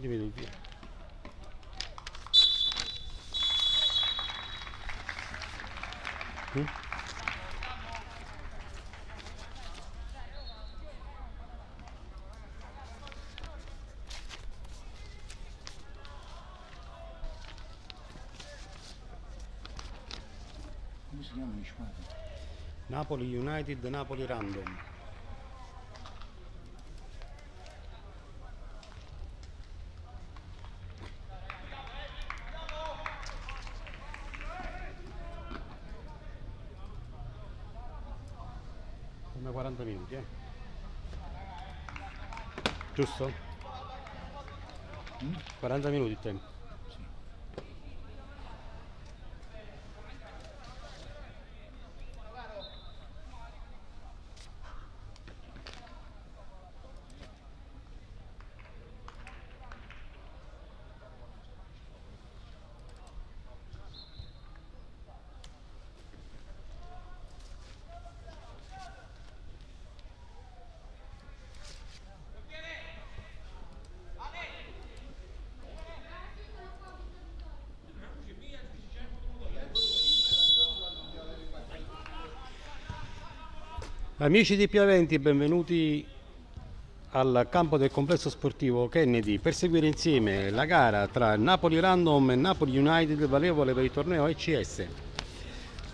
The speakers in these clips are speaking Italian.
Dimmi tu, via. Mm? Come si squadre? Napoli United, Napoli Random. Come 40 minuti, eh? Giusto? Mm? 40 minuti il tempo. Amici di Piaventi, benvenuti al campo del complesso sportivo Kennedy per seguire insieme la gara tra Napoli Random e Napoli United valevole per il torneo ECS.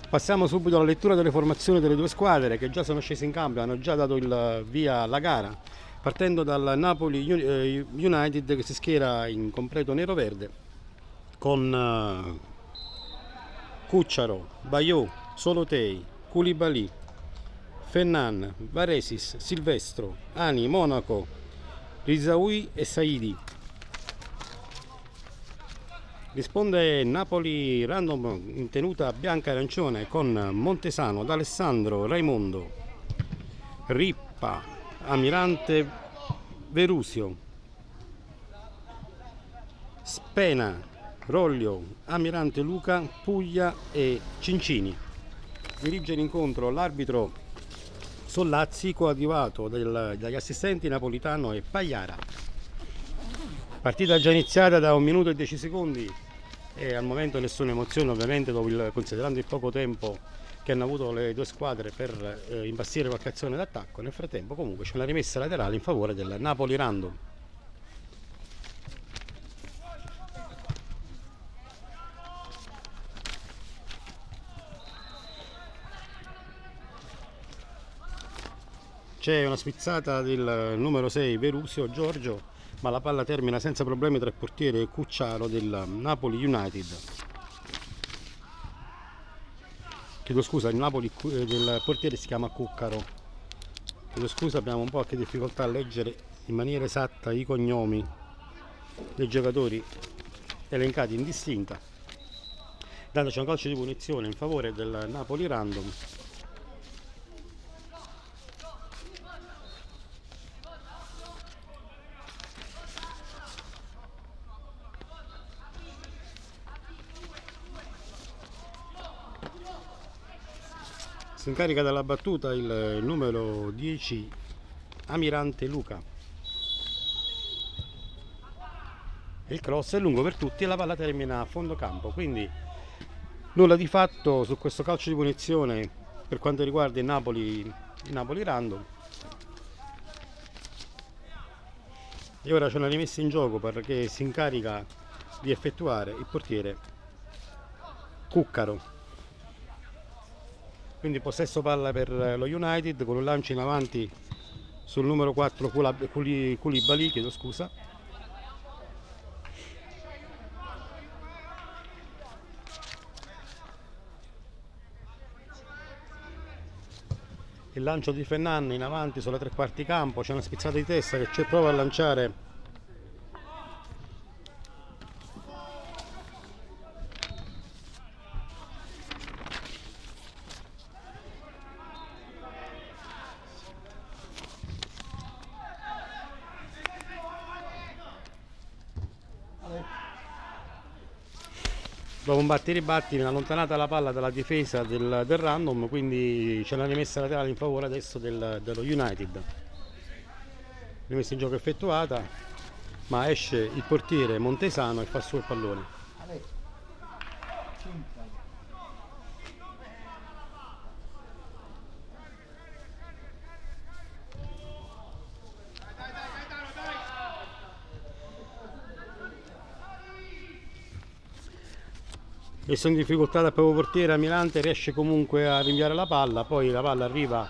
Passiamo subito alla lettura delle formazioni delle due squadre che già sono scese in campo e hanno già dato il via alla gara, partendo dal Napoli eh, United che si schiera in completo nero-verde con eh, Cucciaro, Bayou, Solotei, Koulibaly, Fennan, Varesis, Silvestro, Ani, Monaco, Rizaui e Saidi. Risponde Napoli Random in tenuta bianca e arancione con Montesano, D'Alessandro, Raimondo, Rippa, Amirante Verusio, Spena, Roglio, Amirante Luca, Puglia e Cincini. Dirige l'incontro l'arbitro Sollazzi coadiuvato dagli assistenti Napolitano e Pagliara. Partita già iniziata da un minuto e 10 secondi e al momento nessuna emozione ovviamente il- considerando il poco tempo che hanno avuto le due squadre per eh, imbastire qualche azione d'attacco. Nel frattempo comunque c'è una rimessa laterale in favore del Napoli Random. C'è una spizzata del numero 6 Verusio Giorgio, ma la palla termina senza problemi tra il portiere Cucciaro del Napoli United. Chiedo scusa, il Napoli eh, del portiere si chiama Cuccaro. Chiedo scusa, abbiamo un po' anche difficoltà a leggere in maniera esatta i cognomi dei giocatori elencati in distinta. Dandoci un calcio di punizione in favore del Napoli Random. Si incarica dalla battuta il numero 10 Amirante Luca. Il cross è lungo per tutti e la palla termina a fondo campo, quindi nulla di fatto su questo calcio di punizione per quanto riguarda il Napoli, il Napoli Random. E ora c'è una rimessa in gioco perché si incarica di effettuare il portiere Cuccaro. Quindi possesso palla per lo United con un lancio in avanti sul numero 4 Kula- Kuli- Koulibaly, chiedo scusa. Il lancio di Fennan in avanti sulla tre quarti campo, c'è una spizzata di testa che c'è prova a lanciare dopo un batti e ribatti viene allontanata la palla dalla difesa del, del random quindi c'è una rimessa laterale in favore adesso del- dello United rimessa in gioco effettuata ma esce il portiere Montesano e fa su il pallone. Messo in difficoltà dal proprio portiere Amirante riesce comunque a rinviare la palla poi la palla arriva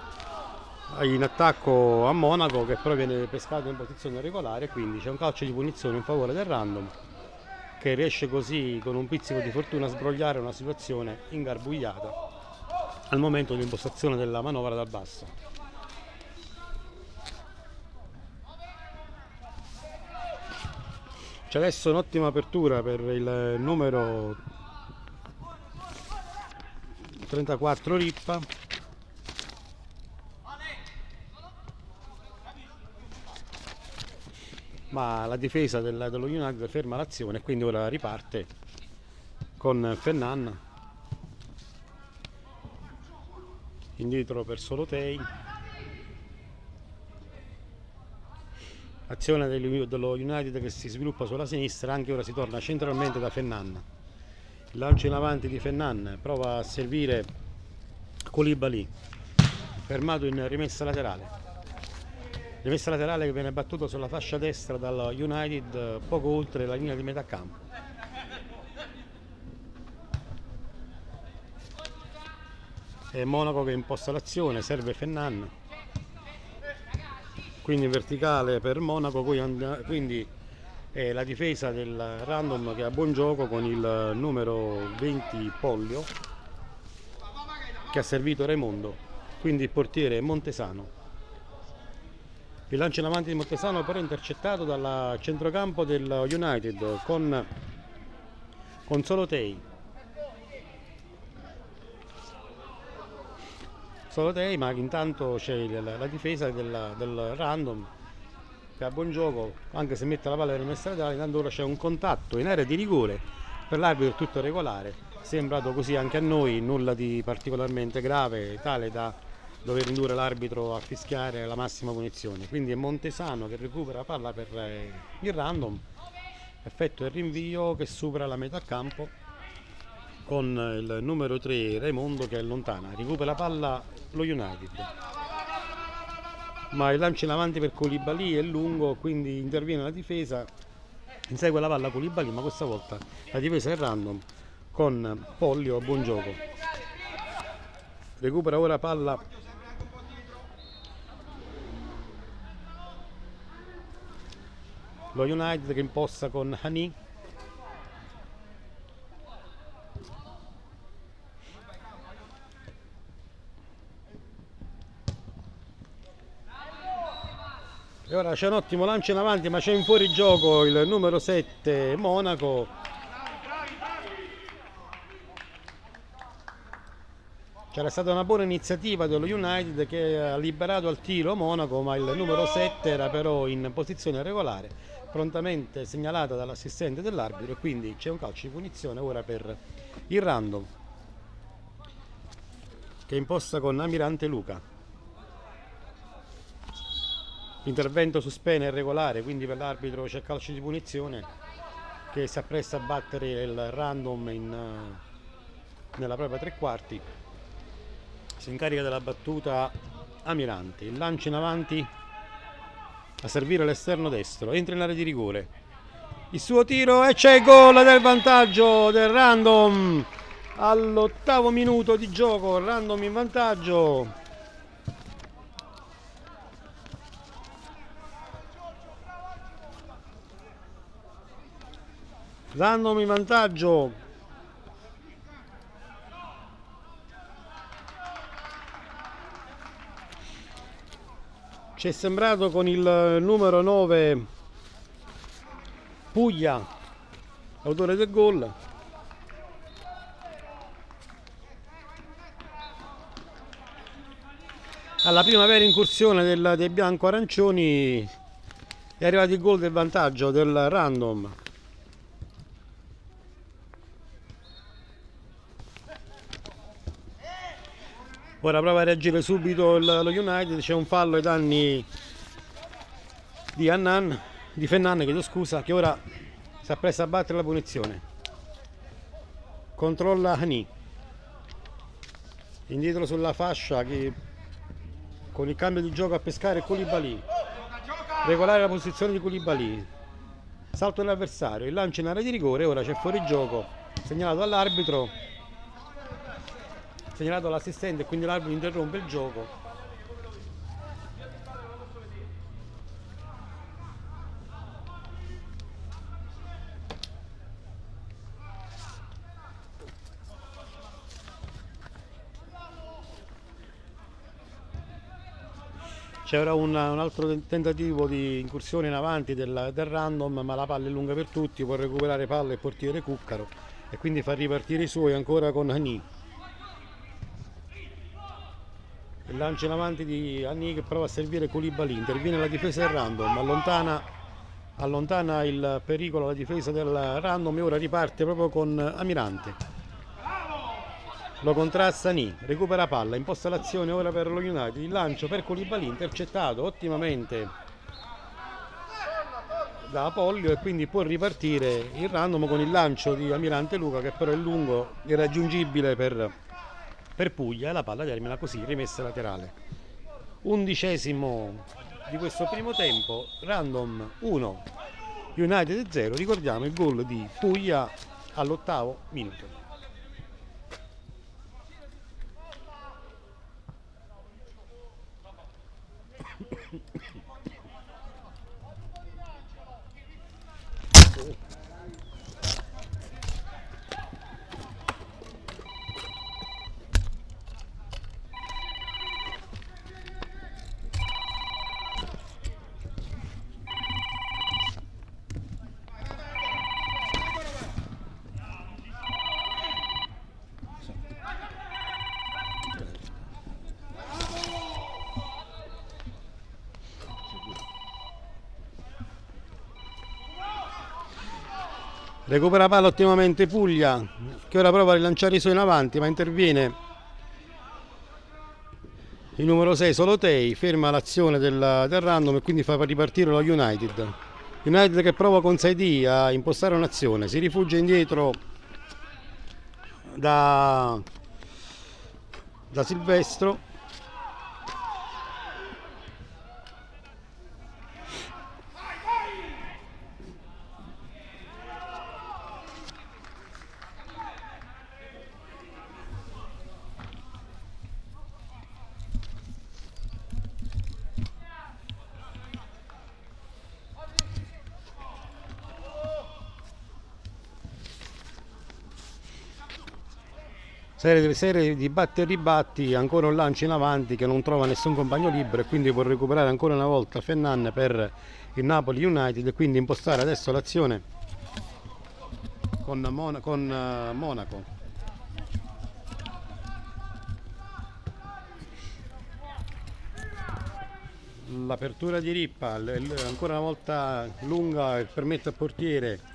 in attacco a Monaco che però viene pescato in posizione regolare quindi c'è un calcio di punizione in favore del random che riesce così con un pizzico di fortuna a sbrogliare una situazione ingarbugliata al momento dell'impostazione della manovra dal basso. C'è adesso un'ottima apertura per il numero 34 Rippa. Ma la difesa del- dello United ferma l'azione quindi ora riparte con Fennan. Indietro per Solotei azione del- dello United che si sviluppa sulla sinistra anche ora si torna centralmente da Fennan lancio in avanti di Fennan prova a servire Colibali fermato in rimessa laterale. Rimessa laterale che viene battuto sulla fascia destra dal United poco oltre la linea di metà campo. È Monaco che imposta l'azione serve Fennan. Quindi in verticale per Monaco quindi è la difesa del random che ha buon gioco con il numero 20 Pollio che ha servito Raimondo quindi il portiere Montesano. Il lancio in avanti di Montesano però intercettato dal centrocampo del United con, con Solotei Solotei ma intanto c'è il- la difesa del, del random ha buon gioco anche se mette la palla in rimessa laterale intanto ora c'è un contatto in area di rigore per l'arbitro è tutto regolare. Sembrato così anche a noi nulla di particolarmente grave tale da dover indurre l'arbitro a fischiare la massima punizione. Quindi è Montesano che recupera la palla per eh, il random. Effettua il rinvio che supera la metà campo con il numero 3 Raimondo che allontana recupera la palla lo United ma il lancio in avanti per Colibali è lungo quindi interviene la difesa. Insegue la palla Colibali ma questa volta la difesa è random con Pollio a buon gioco. Recupera ora palla. Lo United che imposta con Hani E ora c'è un ottimo lancio in avanti, ma c'è in fuorigioco il numero 7 Monaco. C'era stata una buona iniziativa dello United che ha liberato al tiro Monaco, ma il numero 7 era però in posizione regolare, prontamente segnalata dall'assistente dell'arbitro e quindi c'è un calcio di punizione ora per il random che imposta con Amirante Luca. L'intervento su Spena è regolare, quindi per l'arbitro c'è calcio di punizione che si appresta a battere il random in, eh, nella propria tre quarti. Si incarica della battuta Amirante, il lancio in avanti a servire l'esterno destro, entra in area di rigore. Il suo tiro e c'è il gol del vantaggio del random all'ottavo minuto di gioco, random in vantaggio. Random in vantaggio. Ci è sembrato con il numero 9 Puglia, autore del gol. Alla prima vera incursione del- dei bianco-arancioni è arrivato il gol del vantaggio del random. Ora prova a reagire subito il- lo United, c'è un fallo ai danni di Annan di Fernanne, chiedo scusa, che ora si appresta a battere la punizione. Controlla Hani. Indietro sulla fascia che con il cambio di gioco a pescare Koulibaly. Regolare la posizione di Koulibaly. Salto dell'avversario, il lancio in area di rigore, ora c'è fuori gioco, segnalato all'arbitro, segnalato all'assistente, quindi l'arbitro interrompe il gioco. C'era un, un altro ten- tentativo di incursione in avanti del, del random, ma la palla è lunga per tutti, può recuperare palla il portiere Cuccaro e quindi fa ripartire i suoi ancora con Hani. Il lancio in avanti di Hani che prova a servire Koulibaly, interviene la difesa del random, allontana, allontana il pericolo la difesa del random e ora riparte proprio con Amirante. Lo contrasta Ni, recupera palla, imposta l'azione ora per lo United, il lancio per Koulibaly intercettato ottimamente da Apollio e quindi può ripartire il random con il lancio di Amirante Luca che però è lungo, irraggiungibile per, per Puglia e la palla termina così, rimessa laterale. Undicesimo di questo primo tempo, random 1, United 0, ricordiamo il gol di Puglia all'ottavo minuto. Recupera palla ottimamente Puglia che ora prova a rilanciare i suoi in avanti ma interviene il numero 6 Solotei, ferma l'azione del, del random e quindi fa ripartire lo United. United che prova con Saidi a impostare un'azione, si rifugia indietro da, da Silvestro serie, serie di batti e ribatti, ancora un lancio in avanti che non trova nessun compagno libero e quindi può recuperare ancora una volta Fennan per il Napoli United e quindi impostare adesso l'azione con, Mon con uh, Monaco. L'apertura di Rippa, ancora una volta lunga, permette al portiere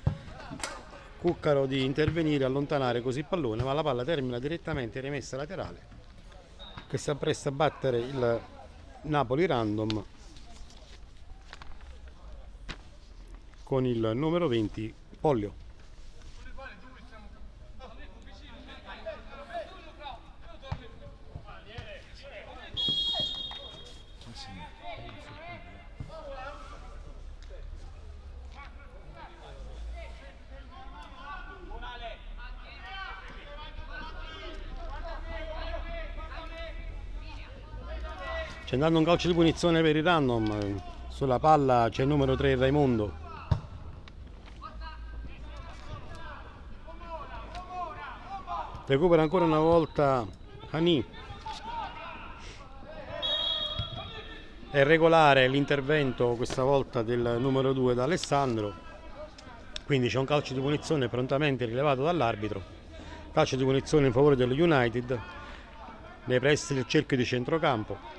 Cuccaro di intervenire, allontanare così il pallone, ma la palla termina direttamente rimessa laterale che si appresta a battere il Napoli random con il numero 20 Pollio. C'è andato un calcio di punizione per il random, sulla palla c'è il numero 3 Raimondo. Recupera ancora una volta Hani. È regolare l'intervento questa volta del numero 2 da Alessandro. Quindi c'è un calcio di punizione prontamente rilevato dall'arbitro. Calcio di punizione in favore dello United nei pressi del cerchio di centrocampo.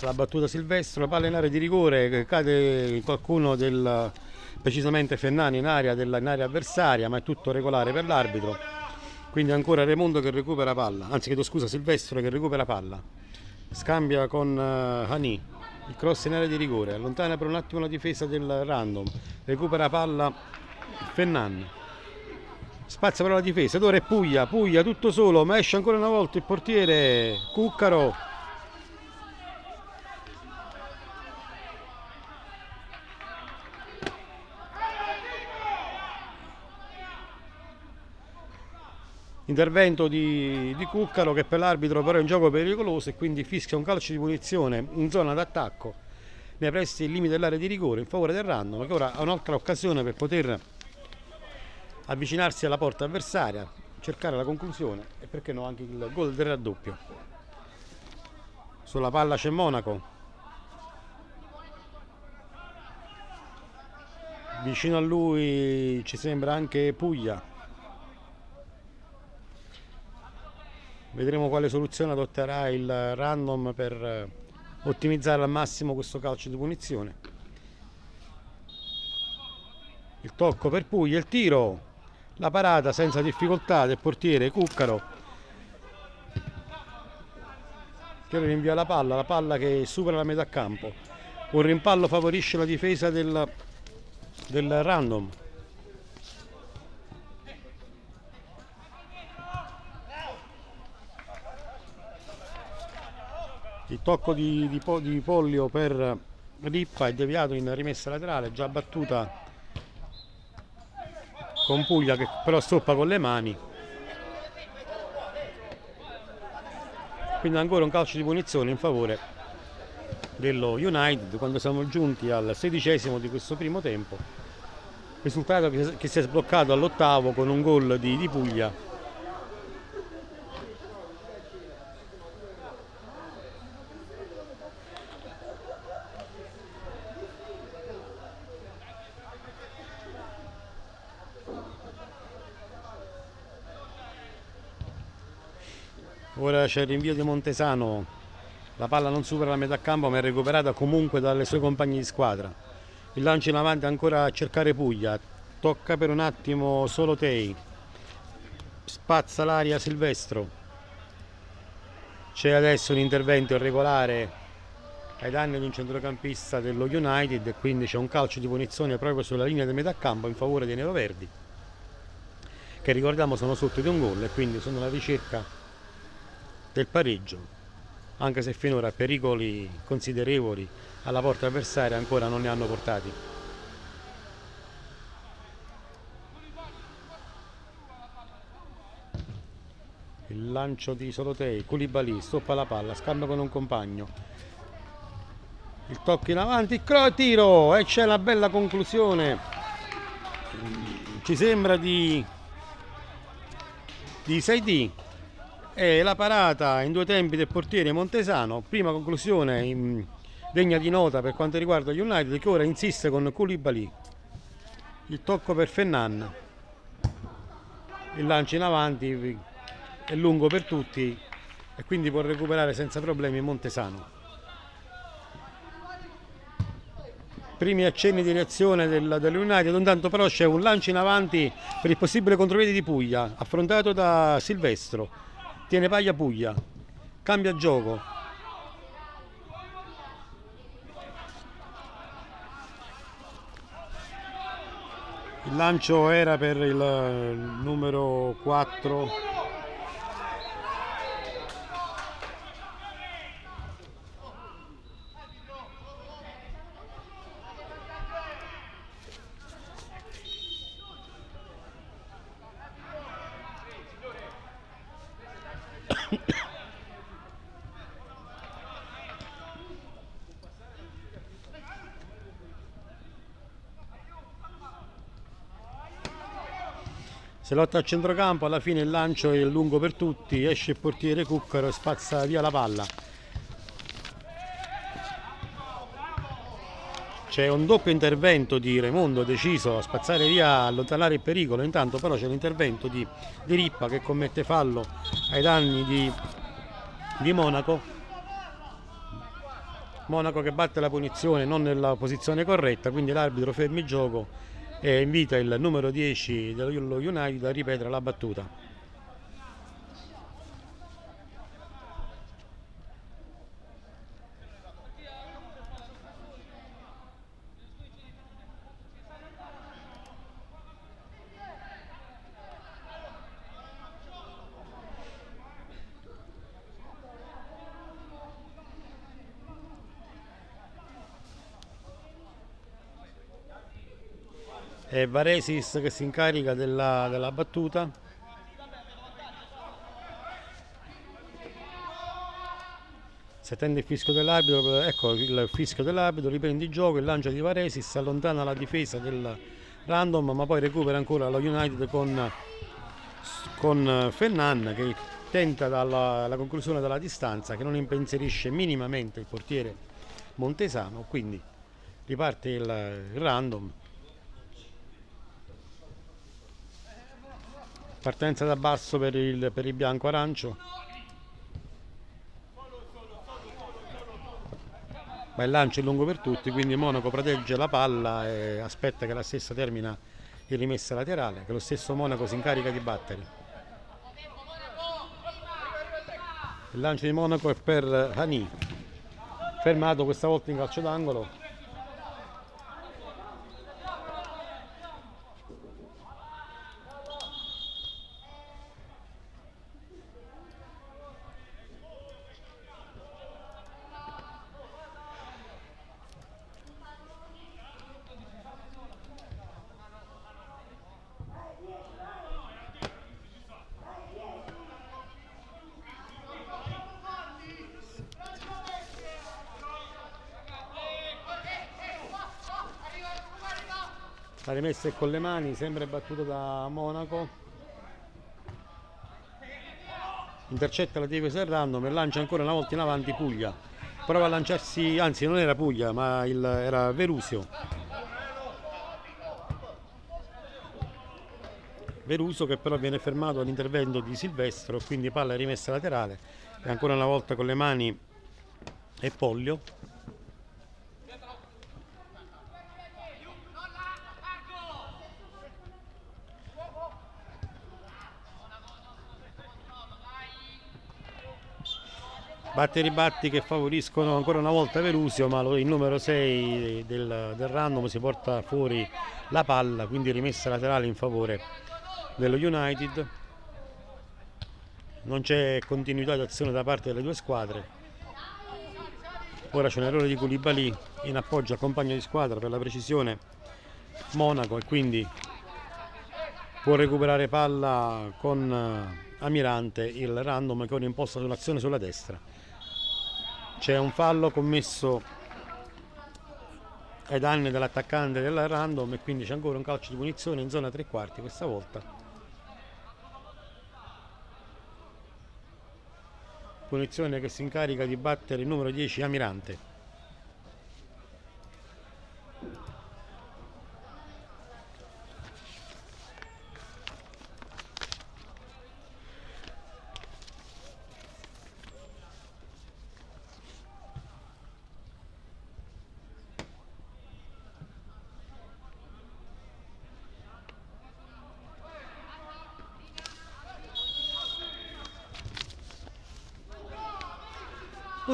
La battuta Silvestro, palla in area di rigore, cade qualcuno del precisamente Fennani in area, della, in area avversaria, ma è tutto regolare per l'arbitro. Quindi ancora Raimondo che recupera palla, anzi chiedo scusa Silvestro che recupera palla. Scambia con uh, Hani, il cross in area di rigore, allontana per un attimo la difesa del random, recupera palla Fennan. Spazza però la difesa, ed ora è Puglia, Puglia tutto solo, ma esce ancora una volta il portiere Cuccaro intervento di, di Cuccaro che per l'arbitro però è un gioco pericoloso e quindi fischia un calcio di punizione in zona d'attacco nei pressi del limite dell'area di rigore in favore del random che ora ha un'altra occasione per poter avvicinarsi alla porta avversaria cercare la conclusione e perché no anche il gol del raddoppio. Sulla palla c'è Monaco. Vicino a lui ci sembra anche Puglia vedremo quale soluzione adotterà il random per eh, ottimizzare al massimo questo calcio di punizione. Il tocco per Puglia, il tiro la parata senza difficoltà del portiere Cuccaro che rinvia la palla, la palla che supera la metà campo. Un rimpallo favorisce la difesa del, del random il tocco di, di, di Pollio per Rippa è deviato in rimessa laterale già battuta con Puglia che però stoppa con le mani. Quindi ancora un calcio di punizione in favore dello United. Quando siamo giunti al sedicesimo di questo primo tempo risultato che, che si è sbloccato all'ottavo con un gol di, di Puglia ora c'è il rinvio di Montesano. La palla non supera la metà campo ma è recuperata comunque dalle sue compagne di squadra. Il lancio in avanti ancora a cercare Puglia. Tocca per un attimo solo Tei. Spazza l'aria Silvestro. C'è adesso un intervento irregolare ai danni di un centrocampista dello United e quindi c'è un calcio di punizione proprio sulla linea di metà campo in favore dei neroverdi che ricordiamo sono sotto di un gol e quindi sono alla ricerca del pareggio, anche se finora pericoli considerevoli alla porta avversaria ancora non ne hanno portati. Il lancio di Solotei, Koulibaly, stoppa la palla, scambia con un compagno. Il tocco in avanti, tiro e c'è la bella conclusione. Ci sembra di, di 6D e la parata in due tempi del portiere Montesano, prima conclusione degna di nota per quanto riguarda gli United che ora insiste con Koulibaly, il tocco per Fennan, il lancio in avanti è lungo per tutti e quindi può recuperare senza problemi Montesano. primi accenni di reazione del, dell'United, intanto però c'è un lancio in avanti per il possibile contropiede di Puglia, affrontato da Silvestro, tiene paglia Puglia, cambia gioco. Il lancio era per il numero 4 se lotta a centrocampo alla fine il lancio è lungo per tutti esce il portiere Cuccaro e spazza via la palla c'è un doppio intervento di Raimondo deciso a spazzare via allontanare il pericolo intanto però c'è l'intervento di, di, Rippa che commette fallo ai danni di, di Monaco Monaco che batte la punizione non nella posizione corretta, quindi l'arbitro ferma il gioco e invita il numero 10 dello United a ripetere la battuta. È Varesis che si incarica della, della battuta. Si attende il fischio dell'arbitro ecco il fischio dell'arbitro riprende il gioco il lancio di Varesis allontana la difesa del random ma poi recupera ancora lo United con, con Fennan che tenta dalla conclusione della distanza che non impensierisce minimamente il portiere Montesano quindi riparte il random partenza da basso per il, per il bianco arancio. Ma il lancio è lungo per tutti quindi Monaco protegge la palla e aspetta che la stessa termina in rimessa laterale che lo stesso Monaco si incarica di battere. Il lancio di Monaco è per Hani fermato questa volta in calcio d'angolo rimessa è con le mani sempre battuto da Monaco. Intercetta la difesa del random e lancia ancora una volta in avanti Puglia. Prova a lanciarsi, anzi non era Puglia ma il, era Verusio. Veruso che però viene fermato all'intervento di Silvestro quindi palla rimessa laterale. E ancora una volta con le mani e Pollio Batti e ribatti che favoriscono ancora una volta Verusio, ma il numero 6 del, del random si porta fuori la palla, quindi rimessa laterale in favore dello United. Non c'è continuità d'azione da parte delle due squadre. Ora c'è un errore di Koulibaly in appoggio al compagno di squadra per la precisione Monaco e quindi può recuperare palla con eh, Amirante il random che ora imposta sull'azione sulla destra c'è un fallo commesso ai danni dell'attaccante della random e quindi c'è ancora un calcio di punizione in zona tre quarti questa volta. Punizione che si incarica di battere il numero 10 Amirante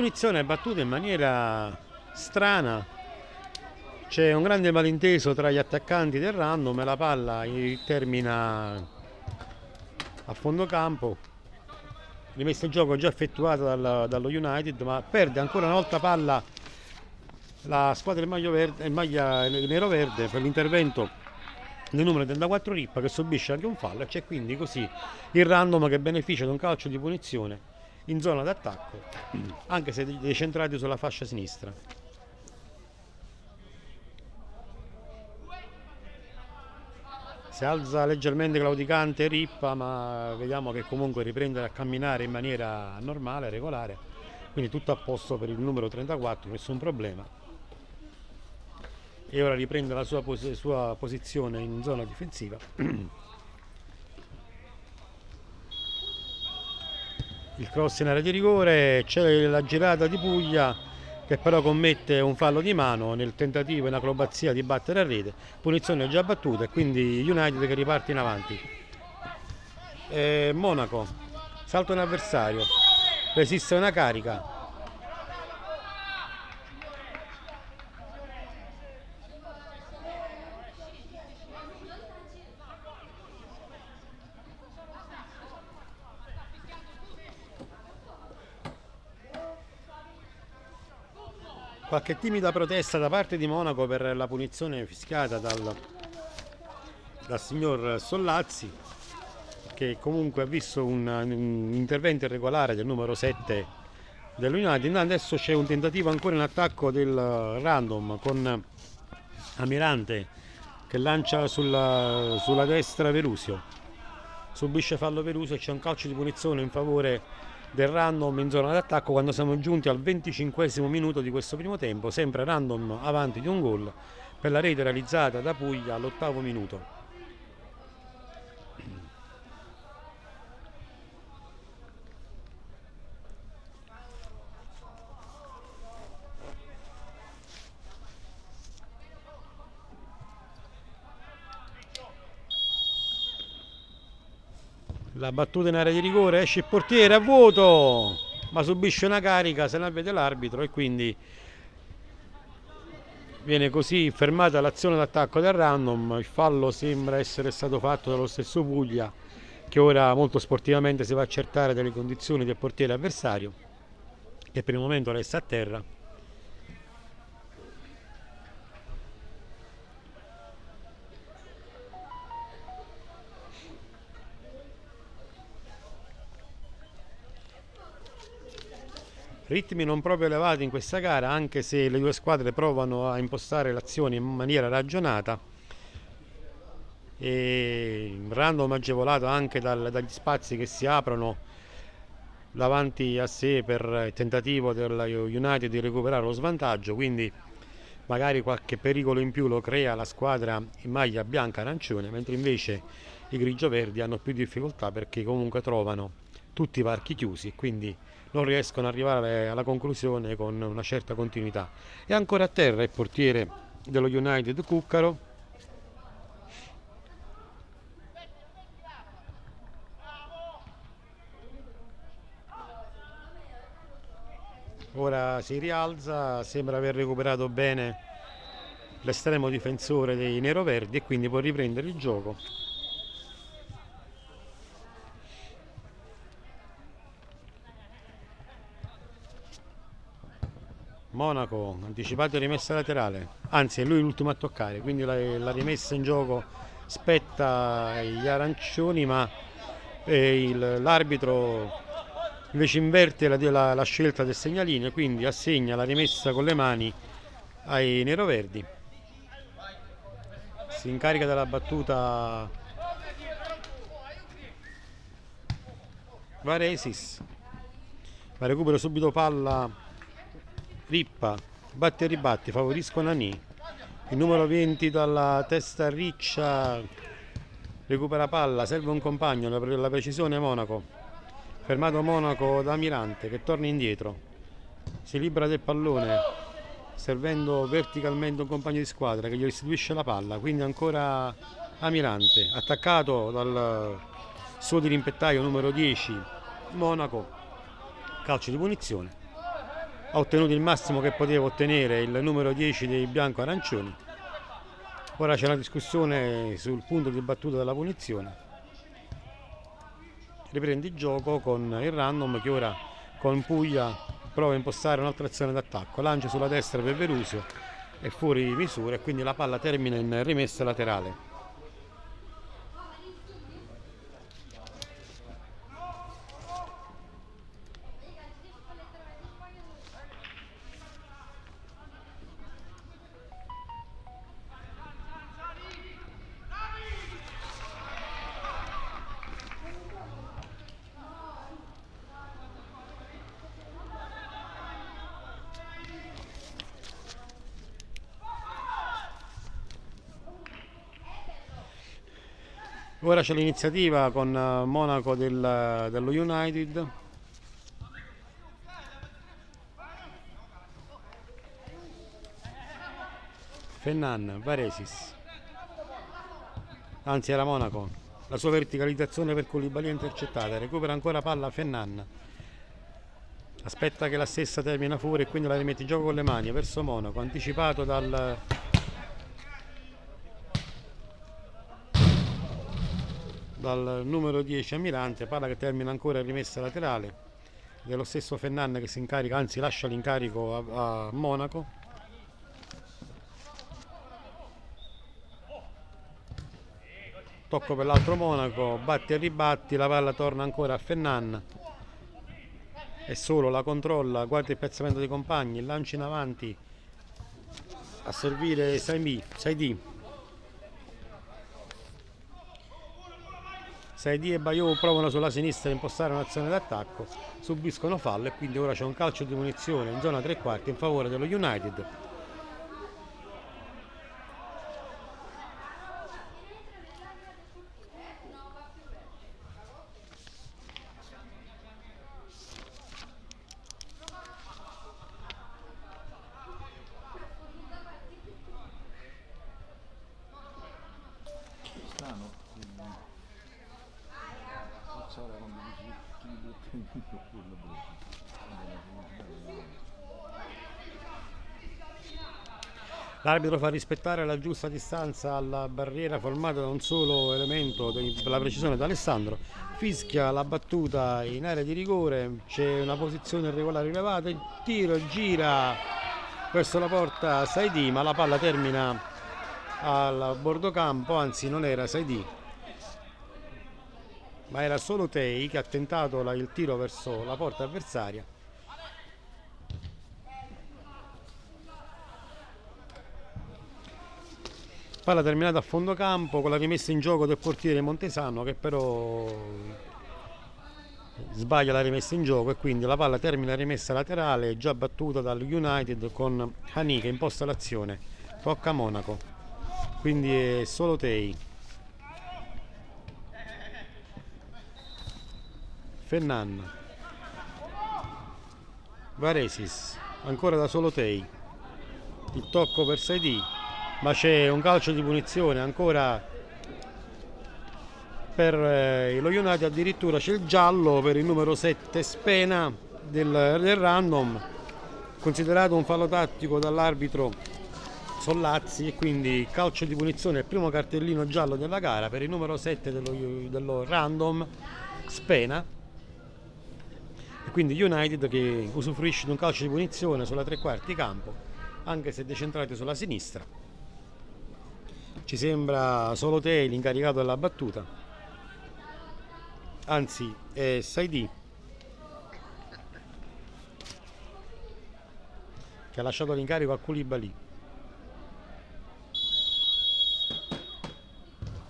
Punizione battuta in maniera strana. C'è un grande malinteso tra gli attaccanti del random e la palla termina a fondo campo. Rimessa in gioco già effettuata dal, dallo United, ma perde ancora una volta palla la squadra maglia, verde, maglia nero-verde per l'intervento del numero 34 Rippa che subisce anche un fallo e c'è quindi così il random che beneficia di un calcio di punizione in zona d'attacco, anche se decentrati sulla fascia sinistra. Si alza leggermente claudicante Rippa, ma vediamo che comunque riprende a camminare in maniera normale, regolare. Quindi tutto a posto per il numero 34, nessun problema. E ora riprende la sua, pos sua posizione in zona difensiva. il cross in area di rigore, c'è la girata di Puglia che però commette un fallo di mano nel tentativo in acrobazia di battere a rete, punizione già battuta e quindi United che riparte in avanti. E Monaco, salto un avversario, resiste una carica, qualche timida protesta da parte di Monaco per la punizione fischiata dal, dal signor Sollazzi che comunque ha visto un, un intervento irregolare del numero 7 dell'United adesso c'è un tentativo ancora in attacco del random con Amirante che lancia sulla, sulla destra Verusio. Subisce fallo Verusio e c'è un calcio di punizione in favore del random in zona d'attacco quando siamo giunti al 25 minuto di questo primo tempo, sempre random avanti di un gol per la rete realizzata da Puglia all'ottavo minuto. La battuta in area di rigore esce il portiere a vuoto ma subisce una carica se ne vede l'arbitro e quindi viene così fermata l'azione d'attacco del random. Il fallo sembra essere stato fatto dallo stesso Puglia che ora molto sportivamente si va a accertare delle condizioni del portiere avversario che per il momento resta a terra ritmi non proprio elevati in questa gara anche se le due squadre provano a impostare l'azione in maniera ragionata. E random agevolato anche dal, dagli spazi che si aprono davanti a sé per il tentativo del United di recuperare lo svantaggio quindi magari qualche pericolo in più lo crea la squadra in maglia bianca-arancione mentre invece i grigio-verdi hanno più difficoltà perché comunque trovano tutti i varchi chiusi quindi non riescono ad arrivare alla conclusione con una certa continuità. E ancora a terra il portiere dello United Cuccaro. Ora si rialza, sembra aver recuperato bene l'estremo difensore dei neroverdi e quindi può riprendere il gioco. Monaco, anticipato rimessa laterale, anzi è lui l'ultimo a toccare, quindi la, la, rimessa in gioco spetta agli arancioni, ma eh, l'arbitro invece inverte la, la, la, scelta del segnalino, quindi assegna la rimessa con le mani ai neroverdi. Si incarica della battuta Varesis, ma recupero subito palla Rippa, batti e ribatti, favoriscono Nani. Il numero 20 dalla testa riccia recupera palla, serve un compagno, la precisione Monaco. Fermato Monaco da Mirante che torna indietro. Si libera del pallone servendo verticalmente un compagno di squadra che gli restituisce la palla, quindi ancora Amirante, attaccato dal suo dirimpettaio numero 10 Monaco, calcio di punizione ha ottenuto il massimo che poteva ottenere il numero 10 dei bianco-arancioni. Ora c'è una discussione sul punto di battuta della punizione. Riprende il gioco con il random che ora con Puglia prova a impostare un'altra azione d'attacco. Lancia sulla destra per Verusio è fuori misura e quindi la palla termina in rimessa laterale. Ora c'è l'iniziativa con eh, Monaco del, dello United. Fennan, Varesis. Anzi era Monaco. La sua verticalizzazione per Koulibaly è intercettata. Recupera ancora palla Fennan. Aspetta che la stessa termina fuori e quindi la rimette in gioco con le mani verso Monaco. Anticipato dal... dal numero 10 Amirante. Palla che termina ancora rimessa laterale. Dello stesso Fennan che si incarica, anzi lascia l'incarico a, a Monaco. tocco per l'altro Monaco, batti e ribatti, la palla torna ancora a Fennan e solo la controlla, guarda il piazzamento dei compagni, lancio in avanti a servire Saidi, Saidi. Saidi e Bayou provano sulla sinistra a impostare un'azione d'attacco, subiscono fallo e quindi ora c'è un calcio di munizione in zona tre quarti in favore dello United L'arbitro fa rispettare la giusta distanza alla barriera formata da un solo elemento per la precisione da Alessandro. Fischia la battuta in area di rigore, c'è una posizione irregolare rilevata, il tiro gira verso la porta Saidi, ma la palla termina al bordo campo, anzi non era Saidi, ma era solo Tei che ha tentato il tiro verso la porta avversaria. Palla terminata a fondo campo con la rimessa in gioco del portiere Montesano che però sbaglia la rimessa in gioco e quindi la palla termina rimessa laterale già battuta dal United con Hani che imposta l'azione. Tocca a Monaco. Quindi è solo Tei. Fennan. Varesis. Ancora da solo Tei. Il tocco per Saidi ma c'è un calcio di punizione ancora per eh, lo United addirittura c'è il giallo per il numero 7 Spena del, del random considerato un fallo tattico dall'arbitro Sollazzi e quindi calcio di punizione il primo cartellino giallo della gara per il numero 7 dello, dello random Spena. E quindi United che usufruisce di un calcio di punizione sulla tre quarti campo anche se decentrati sulla sinistra ci sembra solo te l'incaricato della battuta? Anzi è Saidi che ha lasciato l'incarico a Koulibaly.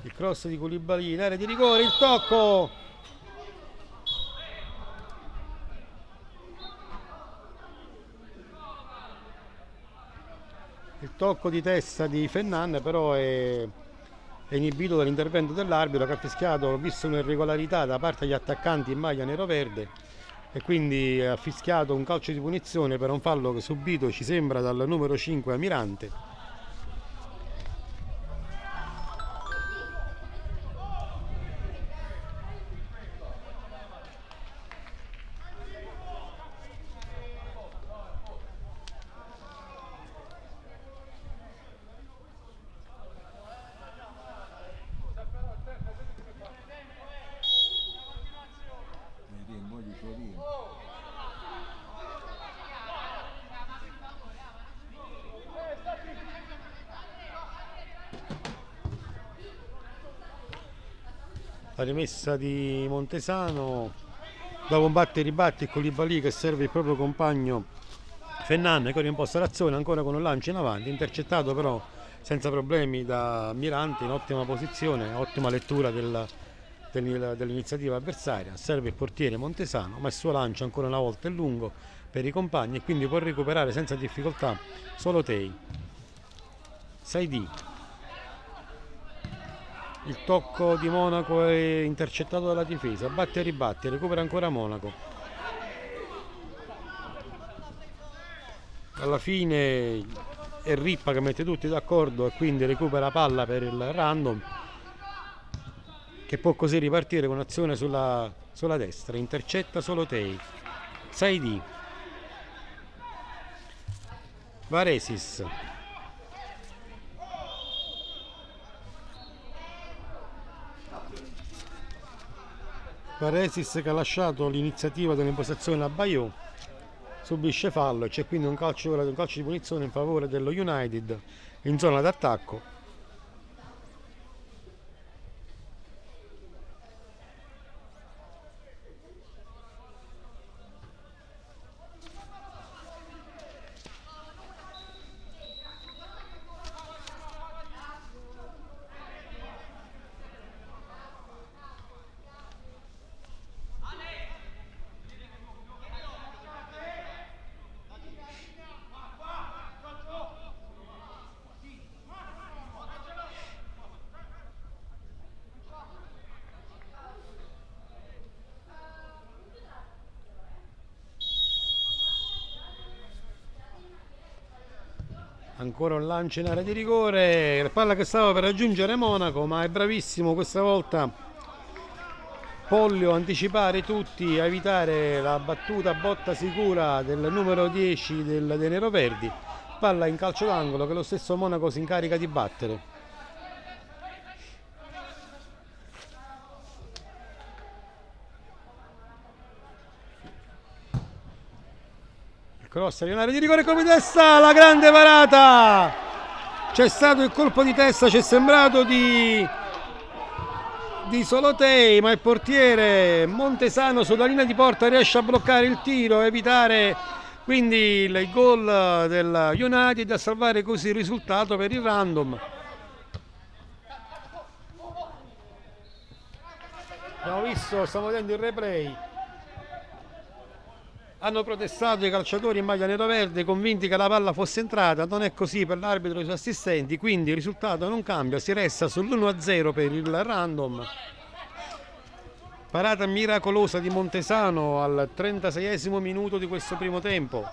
Il cross di Koulibaly in area di rigore il tocco tocco di testa di Fennan però è, è inibito dall'intervento dell'arbitro che ha fischiato, visto un'irregolarità da parte degli attaccanti in maglia nero-verde e quindi ha fischiato un calcio di punizione per un fallo che subito ci sembra dal numero 5 Amirante rimessa di Montesano dopo un batte e ribatti con Koulibaly che serve il proprio compagno Fennan che rimposta l'azione ancora con un lancio in avanti intercettato però senza problemi da Mirante in ottima posizione ottima lettura del- del- dell'iniziativa avversaria. Serve il portiere Montesano ma il suo lancio ancora una volta è lungo per i compagni e quindi può recuperare senza difficoltà solo Tei. Saidi il tocco di Monaco è intercettato dalla difesa, batte e ribatte, recupera ancora Monaco. Alla fine e Rippa che mette tutti d'accordo e quindi recupera palla per il random che può così ripartire con azione sulla, sulla destra, intercetta solo Tei. 6D. Varesis. Varesis che ha lasciato l'iniziativa dell'impostazione a Bayou subisce fallo e c'è quindi un calcio, un calcio di punizione in favore dello United in zona d'attacco ancora un lancio in area di rigore la palla che stava per raggiungere Monaco ma è bravissimo questa volta. Pollio anticipare tutti a evitare la battuta botta sicura del numero 10 del, dei Neroverdi palla in calcio d'angolo che lo stesso Monaco si incarica di battere cross area di rigore come testa la grande parata. C'è stato il colpo di testa ci è sembrato di di Solotei ma il portiere Montesano sulla linea di porta riesce a bloccare il tiro evitare quindi il gol del United a salvare così il risultato per il random. Abbiamo visto stiamo vedendo il replay hanno protestato i calciatori in maglia nero-verde convinti che la palla fosse entrata, non è così per l'arbitro e i suoi assistenti, quindi il risultato non cambia, si resta sull'1-0 per il random. Parata miracolosa di Montesano al 36esimo minuto di questo primo tempo.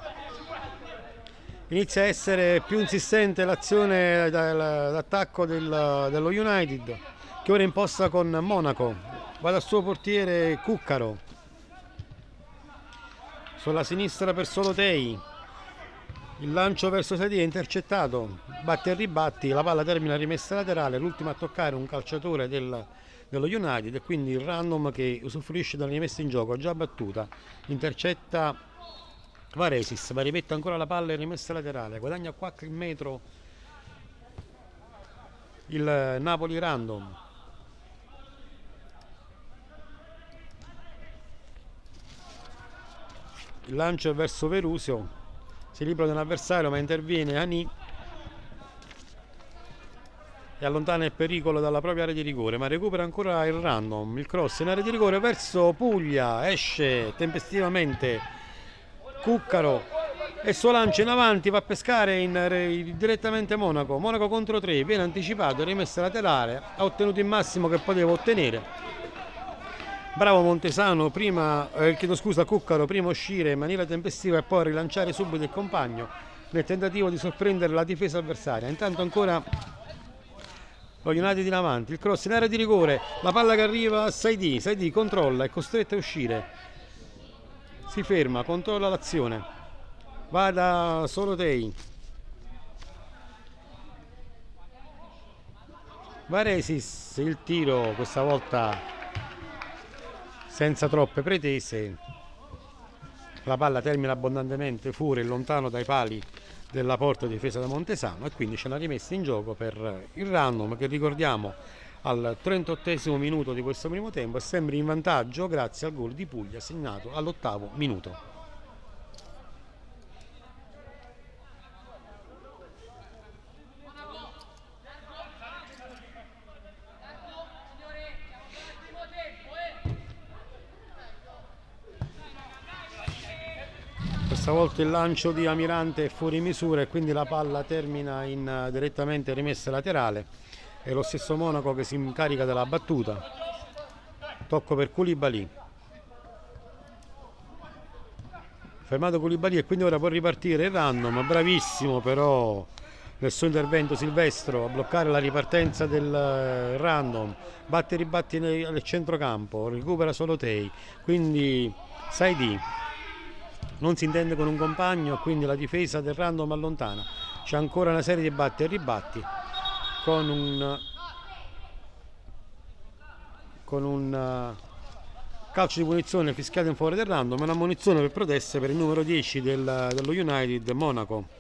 Inizia a essere più insistente l'azione d'attacco dello United che ora imposta con Monaco. Va dal suo portiere Cuccaro sulla sinistra per Solotei il lancio verso Sedi è intercettato. Batti e ribatti la palla termina rimessa laterale l'ultimo a toccare un calciatore del, dello United e quindi il random che usufruisce dalla rimessa in gioco già battuta. Intercetta Varesis ma rimette ancora la palla in rimessa laterale. Guadagna qualche metro il Napoli random il lancio è verso Verusio. Si libera di un avversario ma interviene Ani e allontana il pericolo dalla propria area di rigore ma recupera ancora il random il cross in area di rigore verso Puglia. Esce tempestivamente Cuccaro e suo lancio in avanti va a pescare in, direttamente Monaco. Monaco contro 3 viene anticipato rimessa laterale ha ottenuto il massimo che poteva ottenere Bravo Montesano, prima, eh, chiedo scusa, Cuccaro, prima uscire in maniera tempestiva e poi rilanciare subito il compagno nel tentativo di sorprendere la difesa avversaria. Intanto ancora lo United in avanti, il cross in area di rigore, la palla che arriva a Saidi, Saidi controlla, è costretto a uscire, si ferma, controlla l'azione, va da Solotei. Varesis, il tiro questa volta senza troppe pretese la palla termina abbondantemente fuori e lontano dai pali della porta difesa da Montesano e quindi c'è una rimessa in gioco per il random che ricordiamo al 38 minuto di questo primo tempo è sempre in vantaggio grazie al gol di Puglia segnato all'ottavo minuto. Stavolta il lancio di Amirante è fuori misura e quindi la palla termina in uh, direttamente rimessa laterale. È lo stesso Monaco che si incarica della battuta. Tocco per Koulibaly. Fermato Koulibaly e quindi ora può ripartire il random bravissimo però nel suo intervento Silvestro a bloccare la ripartenza del eh, random, batte e ribatti nel, nel centrocampo, recupera solo Tei, quindi Saidi non si intende con un compagno, quindi la difesa del random allontana. C'è ancora una serie di batti e ribatti con un con un uh, calcio di punizione fischiato in favore del random una munizione per proteste per il numero 10 del, dello United Monaco.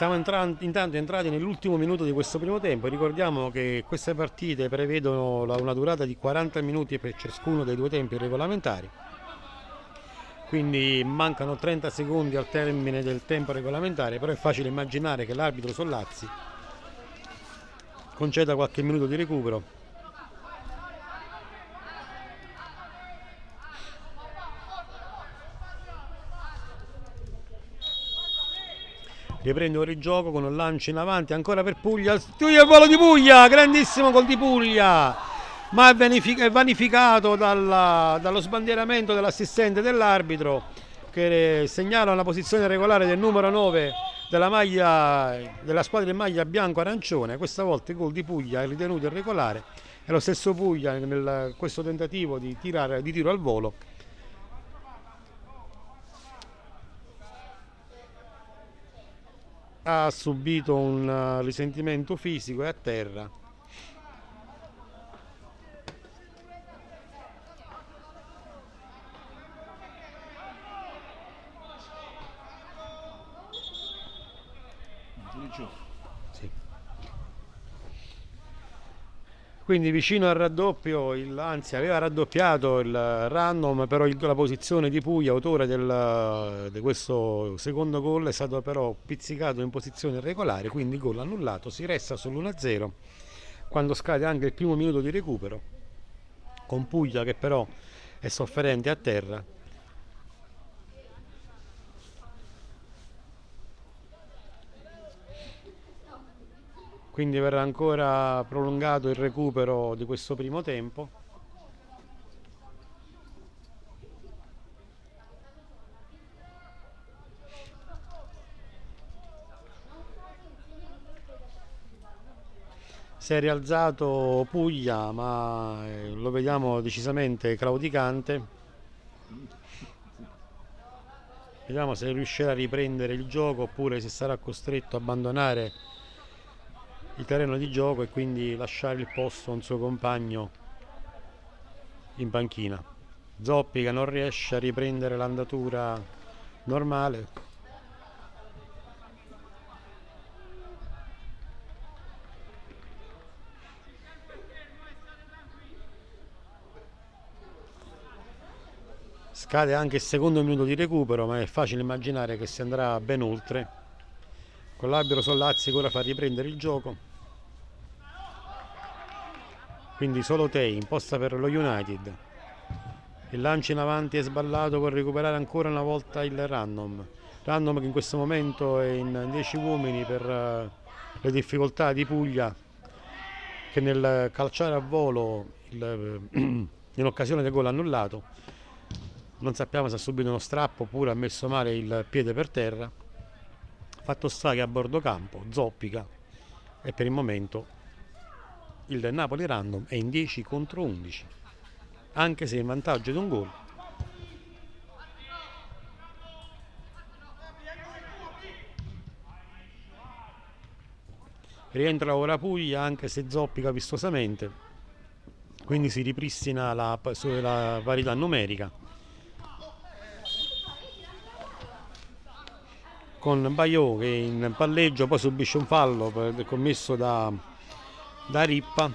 Siamo intanto entrati nell'ultimo minuto di questo primo tempo. Ricordiamo che queste partite prevedono una durata di 40 minuti per ciascuno dei due tempi regolamentari. Quindi mancano 30 secondi al termine del tempo regolamentare, però è facile immaginare che l'arbitro Sollazzi conceda qualche minuto di recupero riprende ora il gioco con un lancio in avanti ancora per Puglia. Il volo di Puglia grandissimo gol di Puglia. Ma è vanificato dalla, dallo sbandieramento dell'assistente dell'arbitro che segnala una posizione regolare del numero 9 della, maglia, della squadra in maglia bianco-arancione. Questa volta il gol di Puglia è ritenuto irregolare. È lo stesso Puglia in questo tentativo di, tirare, di tiro al volo ha subito un eh, risentimento fisico e a terra quindi vicino al raddoppio il, anzi aveva raddoppiato il random però il, la posizione di Puglia autore del, di questo secondo gol è stato però pizzicato in posizione regolare quindi gol annullato si resta sull'1-0 quando scade anche il primo minuto di recupero con Puglia che però è sofferente a terra quindi verrà ancora prolungato il recupero di questo primo tempo. Si è rialzato Puglia ma eh, lo vediamo decisamente claudicante. Vediamo se riuscirà a riprendere il gioco oppure se sarà costretto a abbandonare il terreno di gioco e quindi lasciare il posto a un suo compagno in panchina. Zoppi che non riesce a riprendere l'andatura normale. Scade anche il secondo minuto di recupero, ma è facile immaginare che si andrà ben oltre. Con l'albero Sollazzi ora fa riprendere il gioco quindi solo Tei imposta per lo United. Il lancio in avanti è sballato per recuperare ancora una volta il random. Random che in questo momento è in 10 uomini per uh, le difficoltà di Puglia che nel calciare a volo in occasione del gol annullato non sappiamo se ha subito uno strappo oppure ha messo male il piede per terra. Fatto sta che a bordo campo zoppica e per il momento il Napoli random è in 10 contro 11 anche se in vantaggio di un gol. Rientra ora Puglia anche se zoppica vistosamente. Quindi si ripristina la, la parità numerica. Con Baio che in palleggio poi subisce un fallo commesso da da rippa.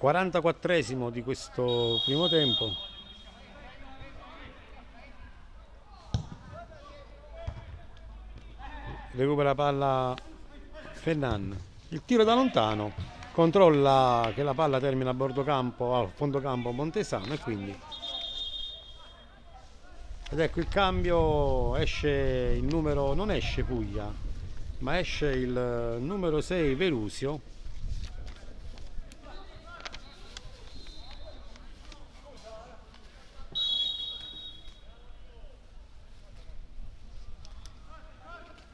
44esimo di questo primo tempo. Recupera la palla Fernan il tiro da lontano. Controlla che la palla termina a bordo campo a fondo campo Montesano e quindi ed ecco il cambio esce il numero non esce Puglia ma esce il numero 6 Verusio.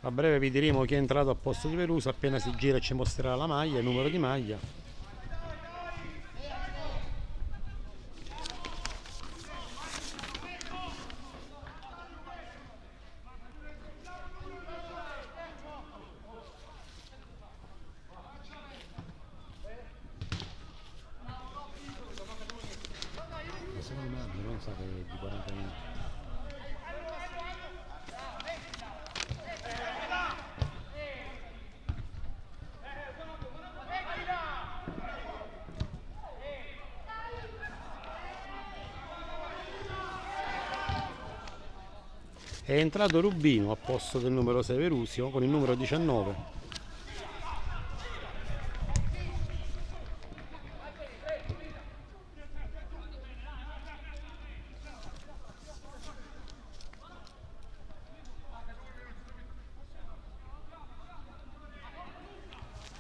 A breve vi diremo chi è entrato a posto di Veruso appena si gira e ci mostrerà la maglia il numero di maglia secondo me non sa che è di 40 minuti è entrato Rubino a posto del numero 6 Verusio con il numero 19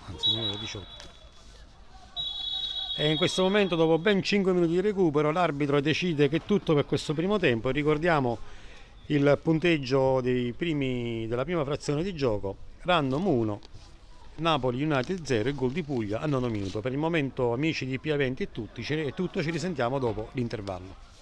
anzi il numero 18 e in questo momento dopo ben 5 minuti di recupero l'arbitro decide che tutto per questo primo tempo. Ricordiamo il punteggio primi, della prima frazione di gioco random 1 Napoli United 0 e gol di Puglia al nono minuto. Per il momento amici di P20 e tutti tutto ci risentiamo dopo l'intervallo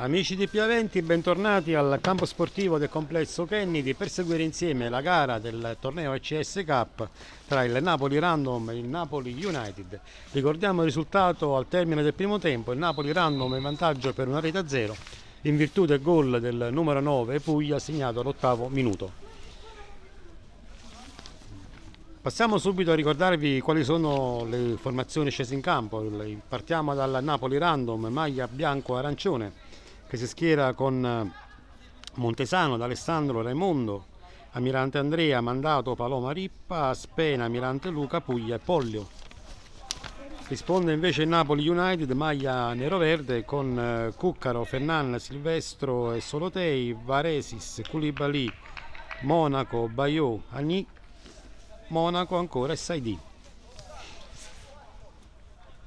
Amici di Piaventi, bentornati al campo sportivo del complesso Kennedy per seguire insieme la gara del torneo ECS Cup tra il Napoli Random e il Napoli United. Ricordiamo il risultato al termine del primo tempo, il Napoli Random in vantaggio per una rete a zero in virtù del gol del numero 9 Puglia segnato all'ottavo minuto. Passiamo subito a ricordarvi quali sono le formazioni scese in campo. Partiamo dal Napoli Random, maglia bianco-arancione, che si schiera con eh, Montesano, D'Alessandro, Raimondo, Amirante Andrea, Mandato, Paloma Rippa, Spena, Amirante Luca, Puglia e Pollio. Risponde invece il Napoli United, maglia nero-verde con eh, Cuccaro, Fernan, Silvestro e Solotei, Varesis, Culibali, Monaco, Bayou, Agni, Monaco ancora e Saidi.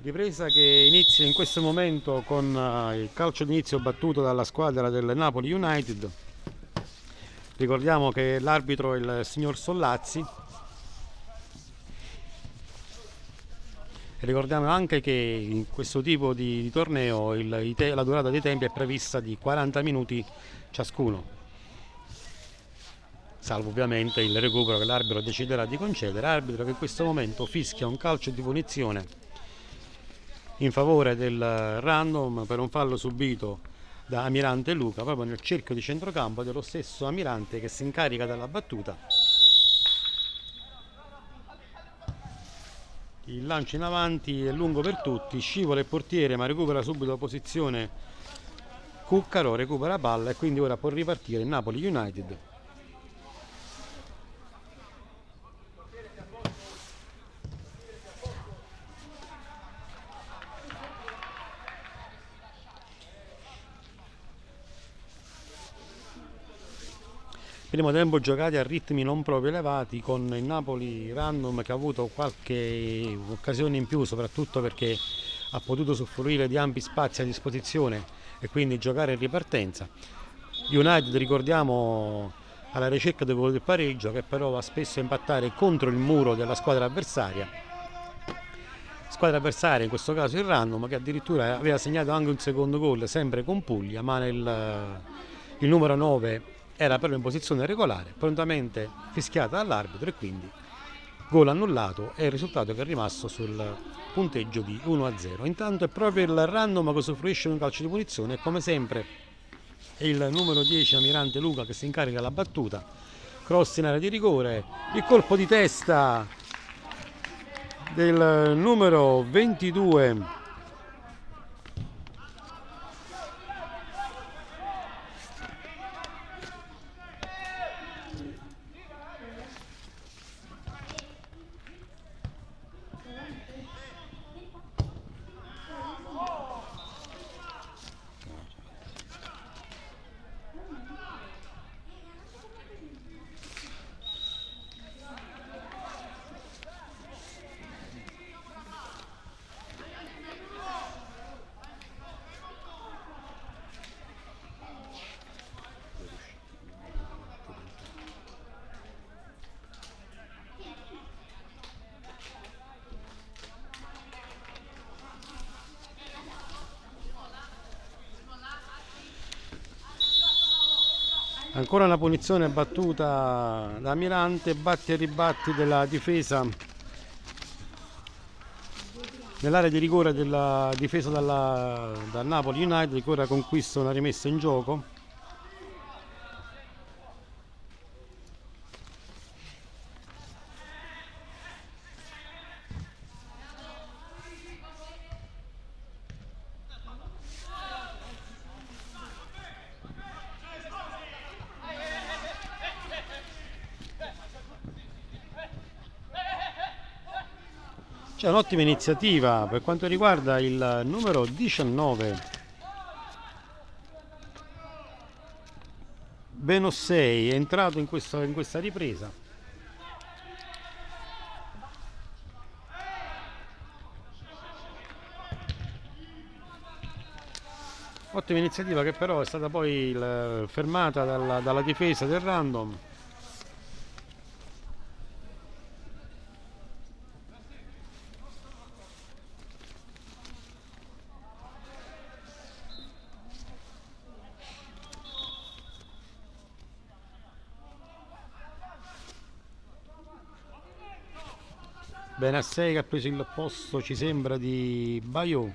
Ripresa che inizia in questo momento con eh, il calcio d'inizio battuto dalla squadra del Napoli United. Ricordiamo che l'arbitro è il signor Sollazzi. Ricordiamo anche che in questo tipo di, di torneo il, la durata dei tempi è prevista di 40 minuti ciascuno salvo ovviamente il recupero che l'arbitro deciderà di concedere, arbitro che in questo momento fischia un calcio di punizione in favore del random per un fallo subito da Amirante Luca proprio nel cerchio di centrocampo dello stesso Amirante che si incarica della battuta. Il lancio in avanti è lungo per tutti scivola il portiere ma recupera subito la posizione Cuccaro recupera palla e quindi ora può ripartire Napoli United primo tempo giocati a ritmi non proprio elevati con il Napoli random che ha avuto qualche occasione in più soprattutto perché ha potuto usufruire di ampi spazi a disposizione e quindi giocare in ripartenza. United ricordiamo alla ricerca del del pareggio che però va spesso a impattare contro il muro della squadra avversaria. Squadra avversaria in questo caso il random che addirittura aveva segnato anche un secondo gol sempre con Puglia ma nel, il numero 9 era però in posizione regolare, prontamente fischiata dall'arbitro e quindi gol annullato e il risultato che è rimasto sul punteggio di 1-0. Intanto è proprio il random che usufruisce di un calcio di punizione e come sempre è il numero 10 Amirante Luca che si incarica la battuta, cross in area di rigore, il colpo di testa del numero 22 ancora una punizione battuta da Mirante batti e ribatti della difesa nell'area di rigore della difesa dal Napoli United che ora conquista una rimessa in gioco un'ottima iniziativa per quanto riguarda il numero 19 Benossei è entrato in, questo, in questa ripresa. Ottima iniziativa che però è stata poi fermata dalla, dalla difesa del random Bene 6 che ha preso il posto, ci sembra, di Baio.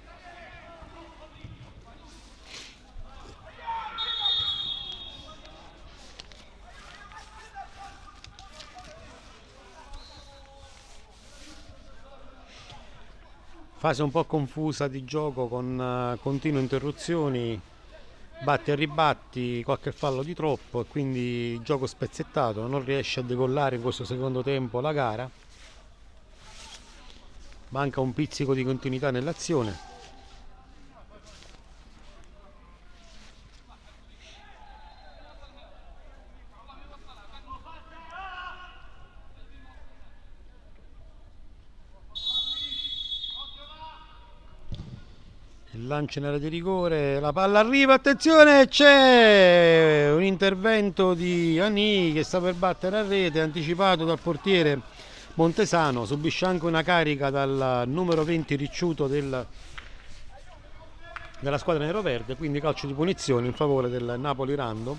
Fase un po' confusa di gioco con eh, continue interruzioni, batti e ribatti, qualche fallo di troppo e quindi gioco spezzettato, non riesce a decollare in questo secondo tempo la gara. Manca un pizzico di continuità nell'azione. lancio in area di rigore, la palla arriva, attenzione, c'è un intervento di Ani che sta per battere a rete, anticipato dal portiere Montesano, subisce anche una carica dal numero 20 ricciuto del, della squadra nero-verde, quindi calcio di punizione in favore del Napoli Random.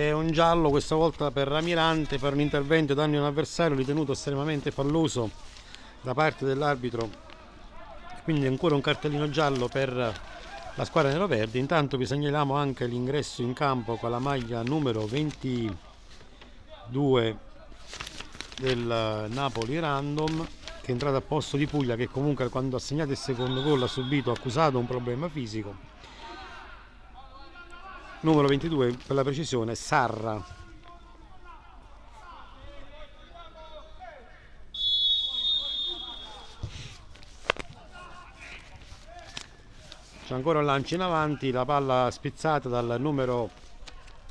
C'è un giallo questa volta per Ramirante per un intervento danni a un avversario ritenuto estremamente falloso da parte dell'arbitro. Quindi ancora un cartellino giallo per la squadra nero-verde. Intanto vi segnaliamo anche l'ingresso in campo con la maglia numero 22 del Napoli Random che è entrato a posto di Puglia che comunque quando ha segnato il secondo gol ha subito accusato un problema fisico numero 22 per la precisione Sarra. C'è ancora un lancio in avanti la palla spizzata dal numero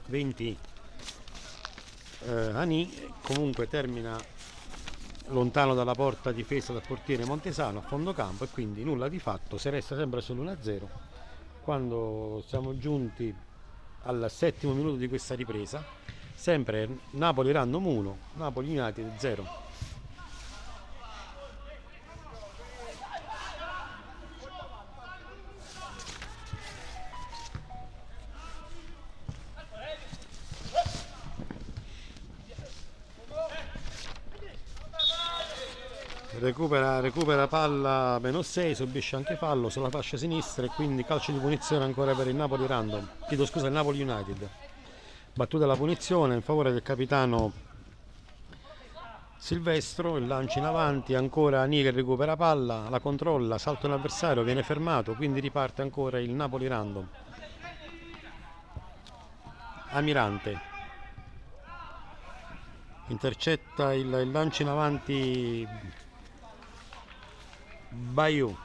20 eh, Ani comunque termina lontano dalla porta difesa dal portiere Montesano a fondo campo e quindi nulla di fatto si resta sempre solo 1-0 quando siamo giunti al settimo minuto di questa ripresa. Sempre Napoli Random 1 Napoli United 0 recupera, recupera palla meno 6 subisce anche fallo sulla fascia sinistra e quindi calcio di punizione ancora per il Napoli Random. Chiedo scusa il Napoli United. Battuta la punizione in favore del capitano Silvestro il lancio in avanti ancora Nigel recupera palla la controlla salta un avversario viene fermato quindi riparte ancora il Napoli Random. Amirante. Intercetta il, il lancio in avanti Bayou.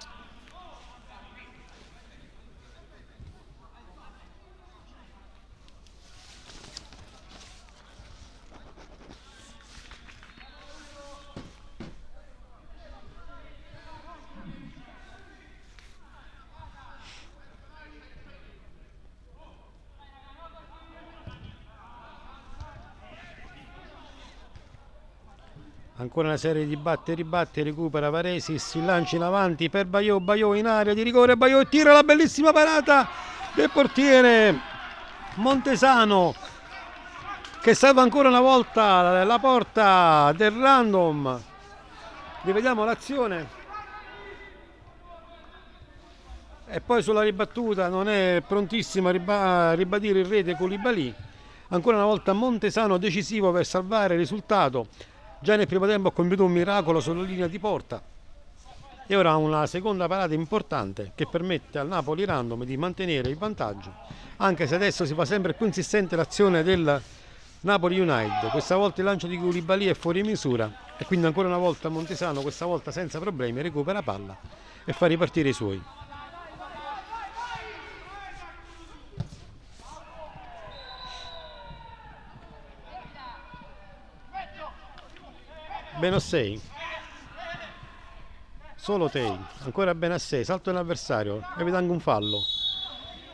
Ancora una serie di batte e ribatte recupera Varesi si lancia in avanti per Baio Baio in area di rigore Baio tira la bellissima parata del portiere Montesano che salva ancora una volta la porta del random. Rivediamo l'azione. E poi sulla ribattuta non è prontissimo a ribadire il rete Colibali ancora una volta Montesano decisivo per salvare il risultato Già nel primo tempo ha compiuto un miracolo sulla linea di porta. E ora una seconda parata importante che permette al Napoli Random di mantenere il vantaggio anche se adesso si fa sempre più insistente l'azione del Napoli United. Questa volta il lancio di Koulibaly è fuori misura e quindi ancora una volta Montesano questa volta senza problemi recupera palla e fa ripartire i suoi 6 solo Tei ancora 6 salto dell'avversario evita anche un fallo.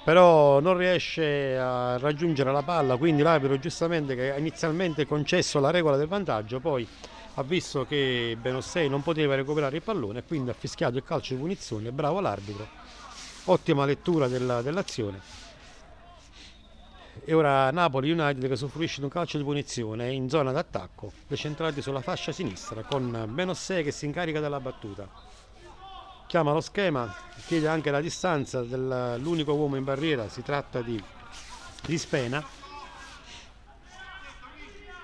Però non riesce a raggiungere la palla quindi l'arbitro giustamente che ha inizialmente concesso la regola del vantaggio poi ha visto che Benossei non poteva recuperare il pallone quindi ha fischiato il calcio di punizione. Bravo l'arbitro. Ottima lettura della, dell'azione e ora Napoli United che soffrisce di un calcio di punizione in zona d'attacco decentrati sulla fascia sinistra con Benossei che si incarica della battuta chiama lo schema, chiede anche la distanza dell'unico uomo in barriera, si tratta di, di Spena.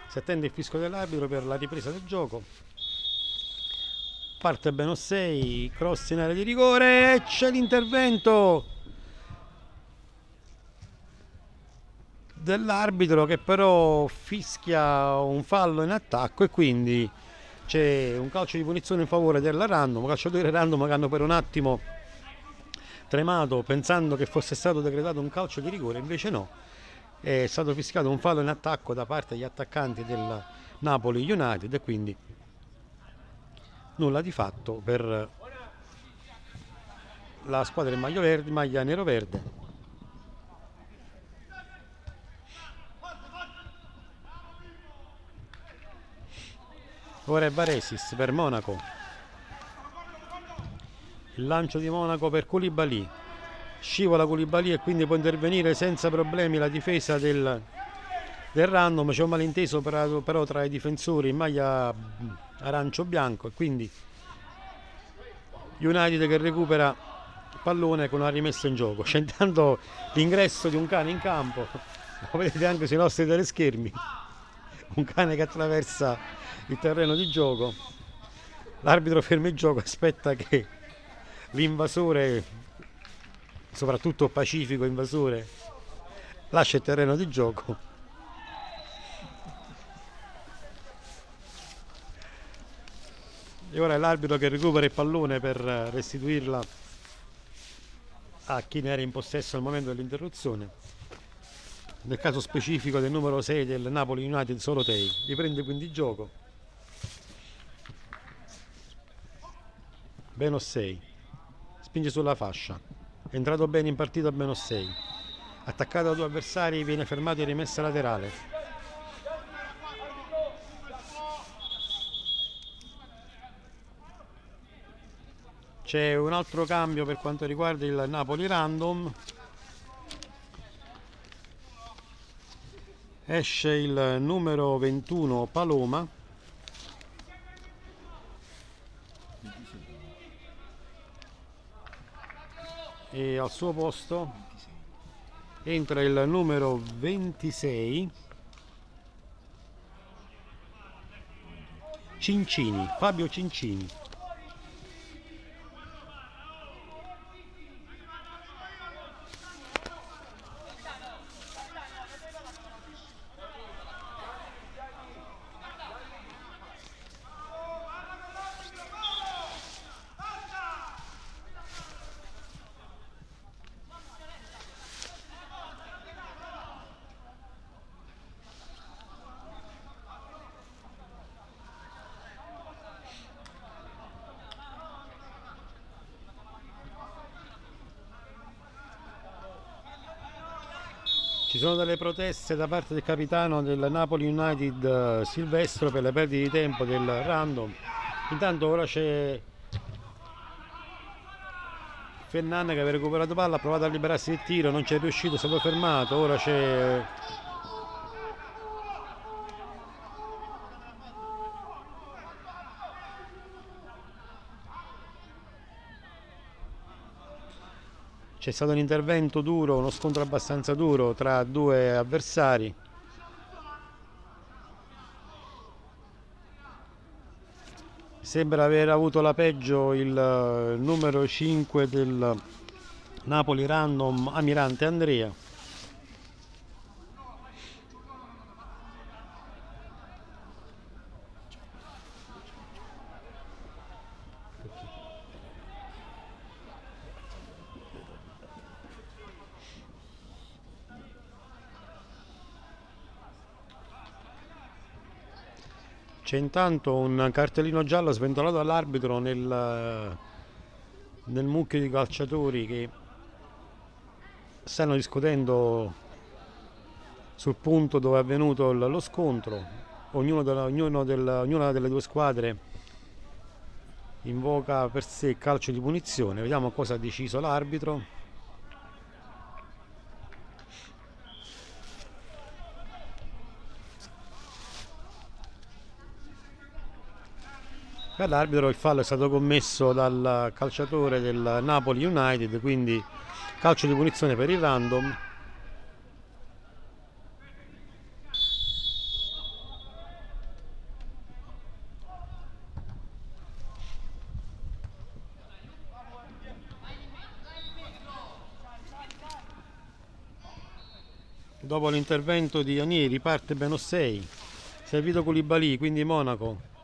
Si attende il fisco dell'arbitro per la ripresa del gioco. Parte Benossei, cross in area di rigore c'è l'intervento dell'arbitro che però fischia un fallo in attacco e quindi c'è un calcio di punizione in favore della Random, calciatori Random che hanno per un attimo tremato pensando che fosse stato decretato un calcio di rigore, invece no, è stato fischiato un fallo in attacco da parte degli attaccanti del Napoli United e quindi nulla di fatto per la squadra in maglia, maglia nero-verde ora è Varesis per Monaco. Il lancio di Monaco per Koulibaly. Scivola Koulibaly e quindi può intervenire senza problemi la difesa del, del random c'è un malinteso però, però tra i difensori in maglia arancio-bianco e quindi United che recupera pallone con una rimessa in gioco. C'è intanto l'ingresso di un cane in campo. Lo vedete anche sui nostri teleschermi un cane che attraversa il terreno di gioco. L'arbitro ferma il gioco aspetta che l'invasore soprattutto pacifico invasore lascia il terreno di gioco. E ora è l'arbitro che recupera il pallone per restituirla a chi ne era in possesso al momento dell'interruzione nel caso specifico del numero 6 del Napoli United Solotei riprende quindi gioco. Meno 6 spinge sulla fascia. È entrato bene in partita a meno 6 attaccato da due avversari viene fermato in rimessa laterale. C'è un altro cambio per quanto riguarda il Napoli Random esce il numero 21 Paloma. E al suo posto entra il numero 26 Cincini, Fabio Cincini delle proteste da parte del capitano del Napoli United eh, Silvestro per le perdite di tempo del random. Intanto ora c'è Fernand che aveva recuperato palla, ha provato a liberarsi del tiro, non c'è riuscito, è stato fermato. Ora c'è c'è stato un intervento duro, uno scontro abbastanza duro tra due avversari. Sembra aver avuto la peggio il eh, numero 5 del Napoli Random Amirante Andrea. C'è intanto un cartellino giallo sventolato dall'arbitro nel, nel mucchio di calciatori che stanno discutendo sul punto dove è avvenuto lo scontro. Ognuno della, ognuno della, ognuna delle due squadre invoca per sé calcio di punizione. Vediamo cosa ha deciso l'arbitro. L'arbitro il fallo è stato commesso dal calciatore del Napoli United, quindi calcio di punizione per il random. Dopo l'intervento di Anieri parte Benossei, servito Koulibaly, quindi Monaco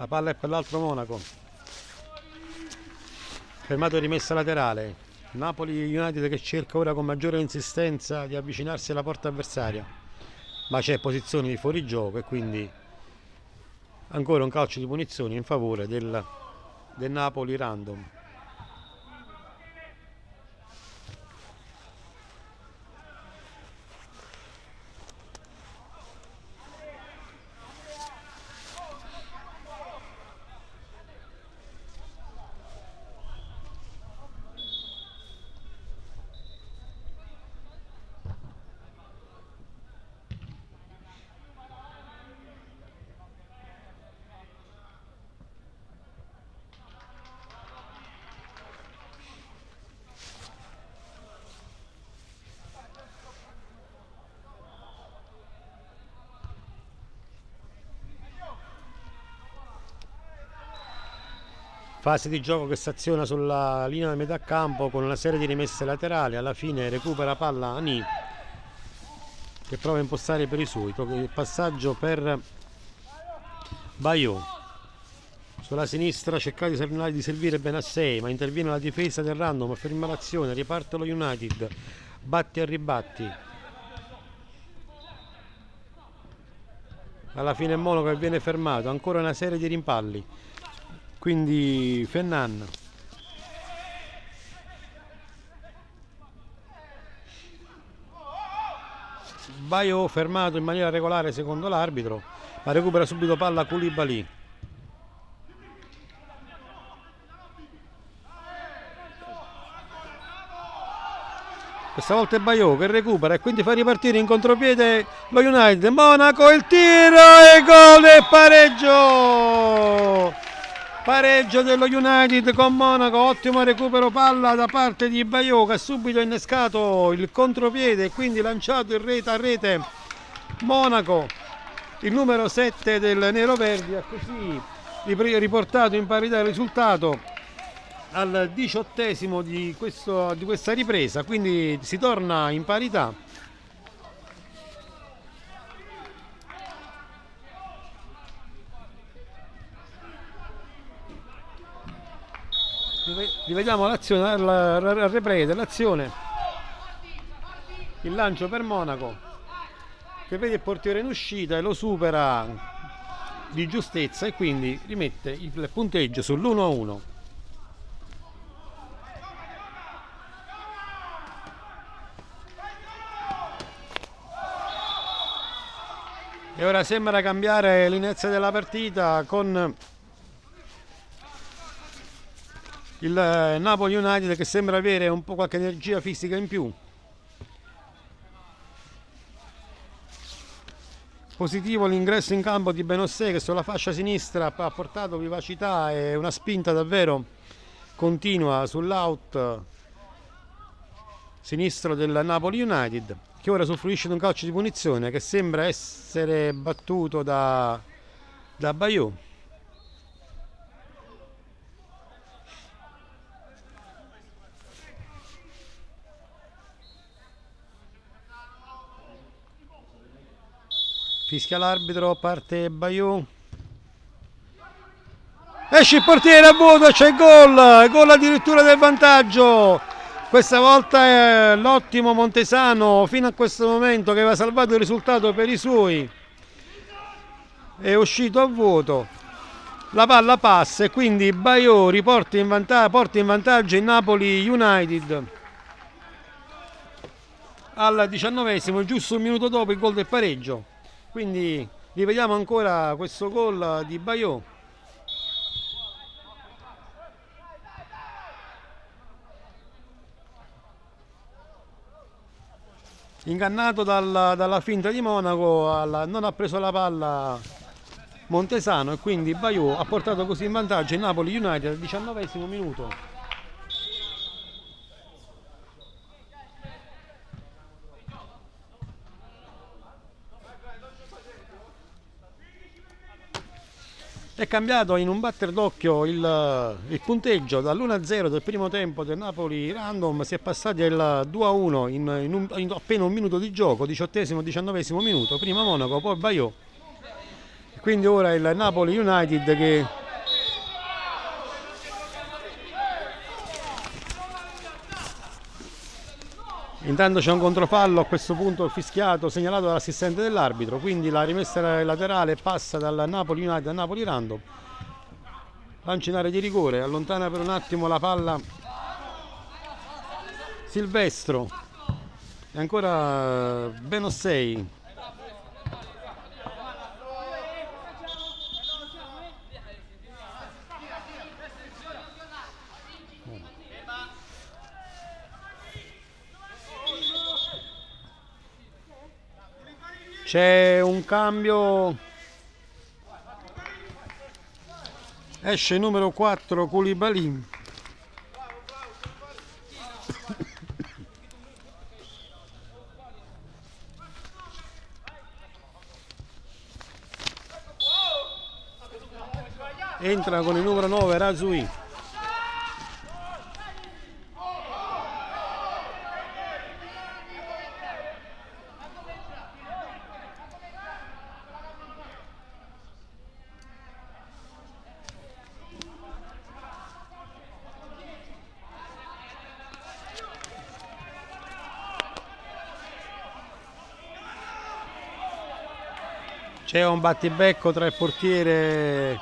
la palla è per l'altro Monaco. Fermato e rimessa laterale. Napoli United che cerca ora con maggiore insistenza di avvicinarsi alla porta avversaria. Ma c'è posizione di fuorigioco e quindi ancora un calcio di punizione in favore del, del Napoli random fase di gioco che si aziona sulla linea di metà campo con una serie di rimesse laterali. Alla fine recupera palla Ani che prova a impostare per i suoi. Il passaggio per Baio sulla sinistra cerca di servire Benassei ma interviene la difesa del random ferma l'azione riparte lo United. Batti e ribatti. Alla fine Monaco viene fermato ancora una serie di rimpalli quindi Fennan. Baio fermato in maniera regolare secondo l'arbitro ma recupera subito palla Koulibaly. Questa volta è Baio che recupera e quindi fa ripartire in contropiede lo United. Monaco il tiro e gol e pareggio pareggio dello United con Monaco ottimo recupero palla da parte di Baio che ha subito innescato il contropiede e quindi lanciato in rete a rete. Monaco il numero 7 del Nero Verdi ha così riportato in parità il risultato al diciottesimo di, questo, di questa ripresa. Quindi si torna in parità rivediamo l'azione al replay dell'azione il lancio per Monaco che vede il portiere in uscita e lo supera di giustezza e quindi rimette il punteggio sull'1-1 e ora sembra cambiare l'inizio della partita con il eh, Napoli United che sembra avere un po' qualche energia fisica in più. Positivo l'ingresso in campo di Benossè che sulla fascia sinistra ha portato vivacità e una spinta davvero continua sull'out sinistro del Napoli United che ora soffrisce di un calcio di punizione che sembra essere battuto da, da Bayou fischia l'arbitro parte Bayou esce il portiere a vuoto c'è gol gol addirittura del vantaggio. Questa volta è l'ottimo Montesano fino a questo momento che aveva salvato il risultato per i suoi. È uscito a vuoto. La palla passa e quindi Baio riporta in porta in vantaggio il Napoli United. Al diciannovesimo giusto un minuto dopo il gol del pareggio quindi rivediamo ancora questo gol di Baio ingannato dal, dalla finta di Monaco alla, non ha preso la palla Montesano e quindi Bayou ha portato così in vantaggio il Napoli United al diciannovesimo minuto è cambiato in un batter d'occhio il, il punteggio. Dall'1-0 del primo tempo del Napoli Random si è passati al 2-1 in, in, in, appena un minuto di gioco 18-19 minuto. Prima Monaco poi Bayò quindi ora il Napoli United che Intanto c'è un controfallo a questo punto fischiato segnalato dall'assistente dell'arbitro, quindi la rimessa laterale passa dal Napoli United al Napoli Random. Lancia in area di rigore, allontana per un attimo la palla Silvestro. E ancora Benossei c'è un cambio. Esce il numero 4 Koulibaly. Entra con il numero 9 Razui c'è un battibecco tra il portiere.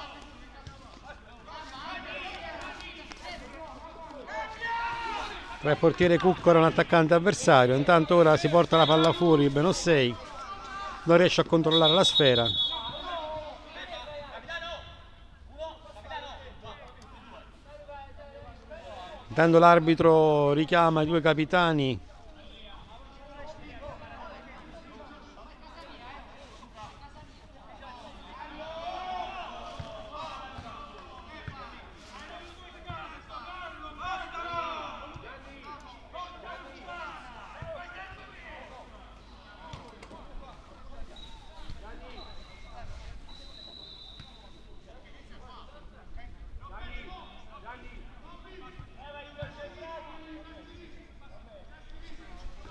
Tra il portiere Cuccaro e un attaccante avversario. Intanto ora si porta la palla fuori Benossei non riesce a controllare la sfera. Intanto l'arbitro richiama i due capitani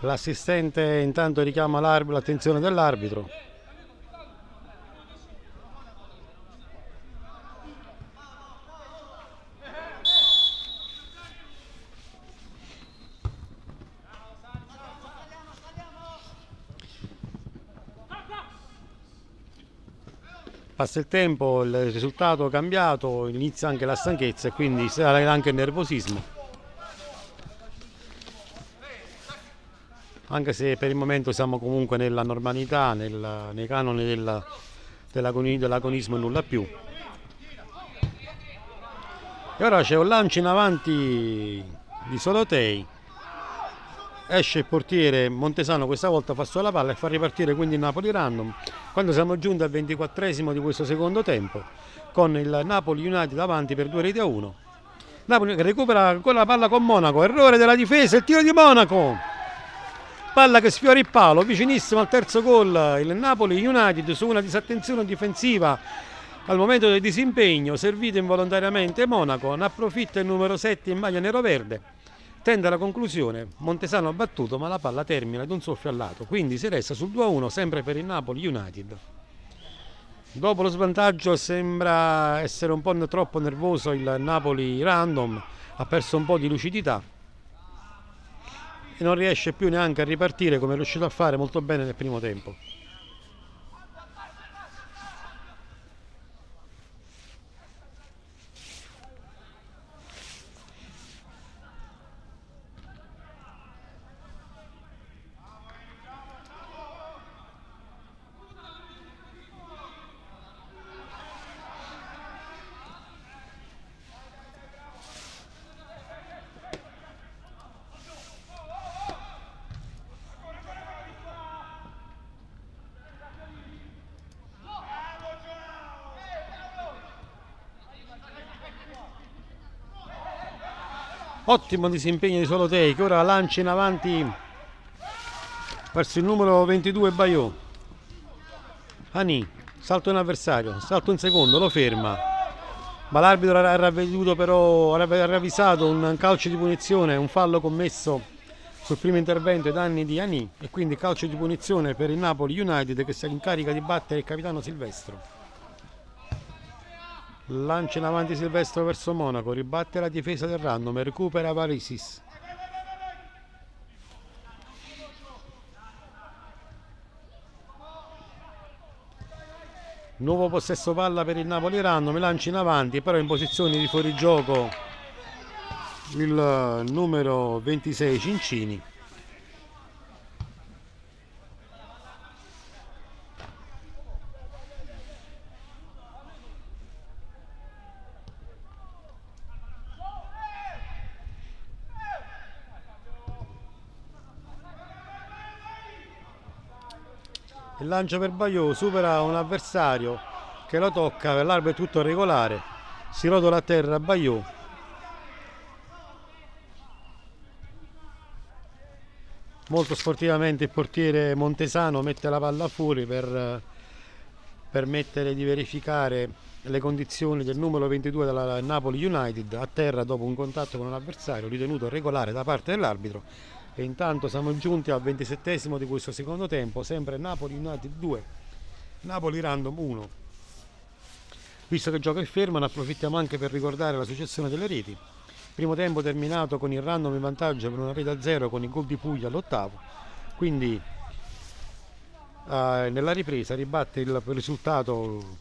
L'assistente intanto richiama l'attenzione dell'arbitro. Passa il tempo, il risultato è cambiato, inizia anche la stanchezza e quindi sarà anche il nervosismo. Anche se per il momento siamo comunque nella normalità, nel, nei canoni della, dell'agonismo e nulla più. E ora c'è un lancio in avanti di Solotei, esce il portiere Montesano questa volta fa solo la palla e fa ripartire quindi il Napoli random quando siamo giunti al 24 di questo secondo tempo con il Napoli United davanti per due reti a uno. Napoli recupera ancora la palla con Monaco errore della difesa il tiro di Monaco palla che sfiora il palo, vicinissimo al terzo gol il Napoli United su una disattenzione difensiva. Al momento del disimpegno, servito involontariamente Monaco, ne approfitta il numero 7 in maglia nero-verde, tende alla conclusione, Montesano ha battuto ma la palla termina ad un soffio al lato, quindi si resta sul 2-1 sempre per il Napoli United. Dopo lo svantaggio sembra essere un po' troppo nervoso il Napoli random, ha perso un po' di lucidità e non riesce più neanche a ripartire come è riuscito a fare molto bene nel primo tempo. Ottimo disimpegno di Solotei che ora lancia in avanti verso il numero 22 Bayò Ani salto in avversario salto in secondo lo ferma. Ma l'arbitro ha ravveduto però ha ravvisato un calcio di punizione un fallo commesso sul primo intervento ai danni di Ani e quindi calcio di punizione per il Napoli United che si incarica di battere il capitano Silvestro lancia in avanti Silvestro verso Monaco ribatte la difesa del random recupera Varisis nuovo possesso palla per il Napoli random lancia in avanti però in posizione di fuorigioco il numero 26 Cincini il lancio per Baio supera un avversario che lo tocca l'arbitro è tutto regolare. Si rotola a terra Baio molto sportivamente il portiere Montesano mette la palla fuori per permettere di verificare le condizioni del numero 22 della Napoli United a terra dopo un contatto con un avversario ritenuto regolare da parte dell'arbitro e intanto siamo giunti al 27 di questo secondo tempo sempre Napoli United 2 Napoli Random 1 visto che il gioco è fermo ne approfittiamo anche per ricordare la successione delle reti. Primo tempo terminato con il random in vantaggio per una rete a zero con il gol di Puglia all'ottavo. Quindi eh, nella ripresa ribatte il risultato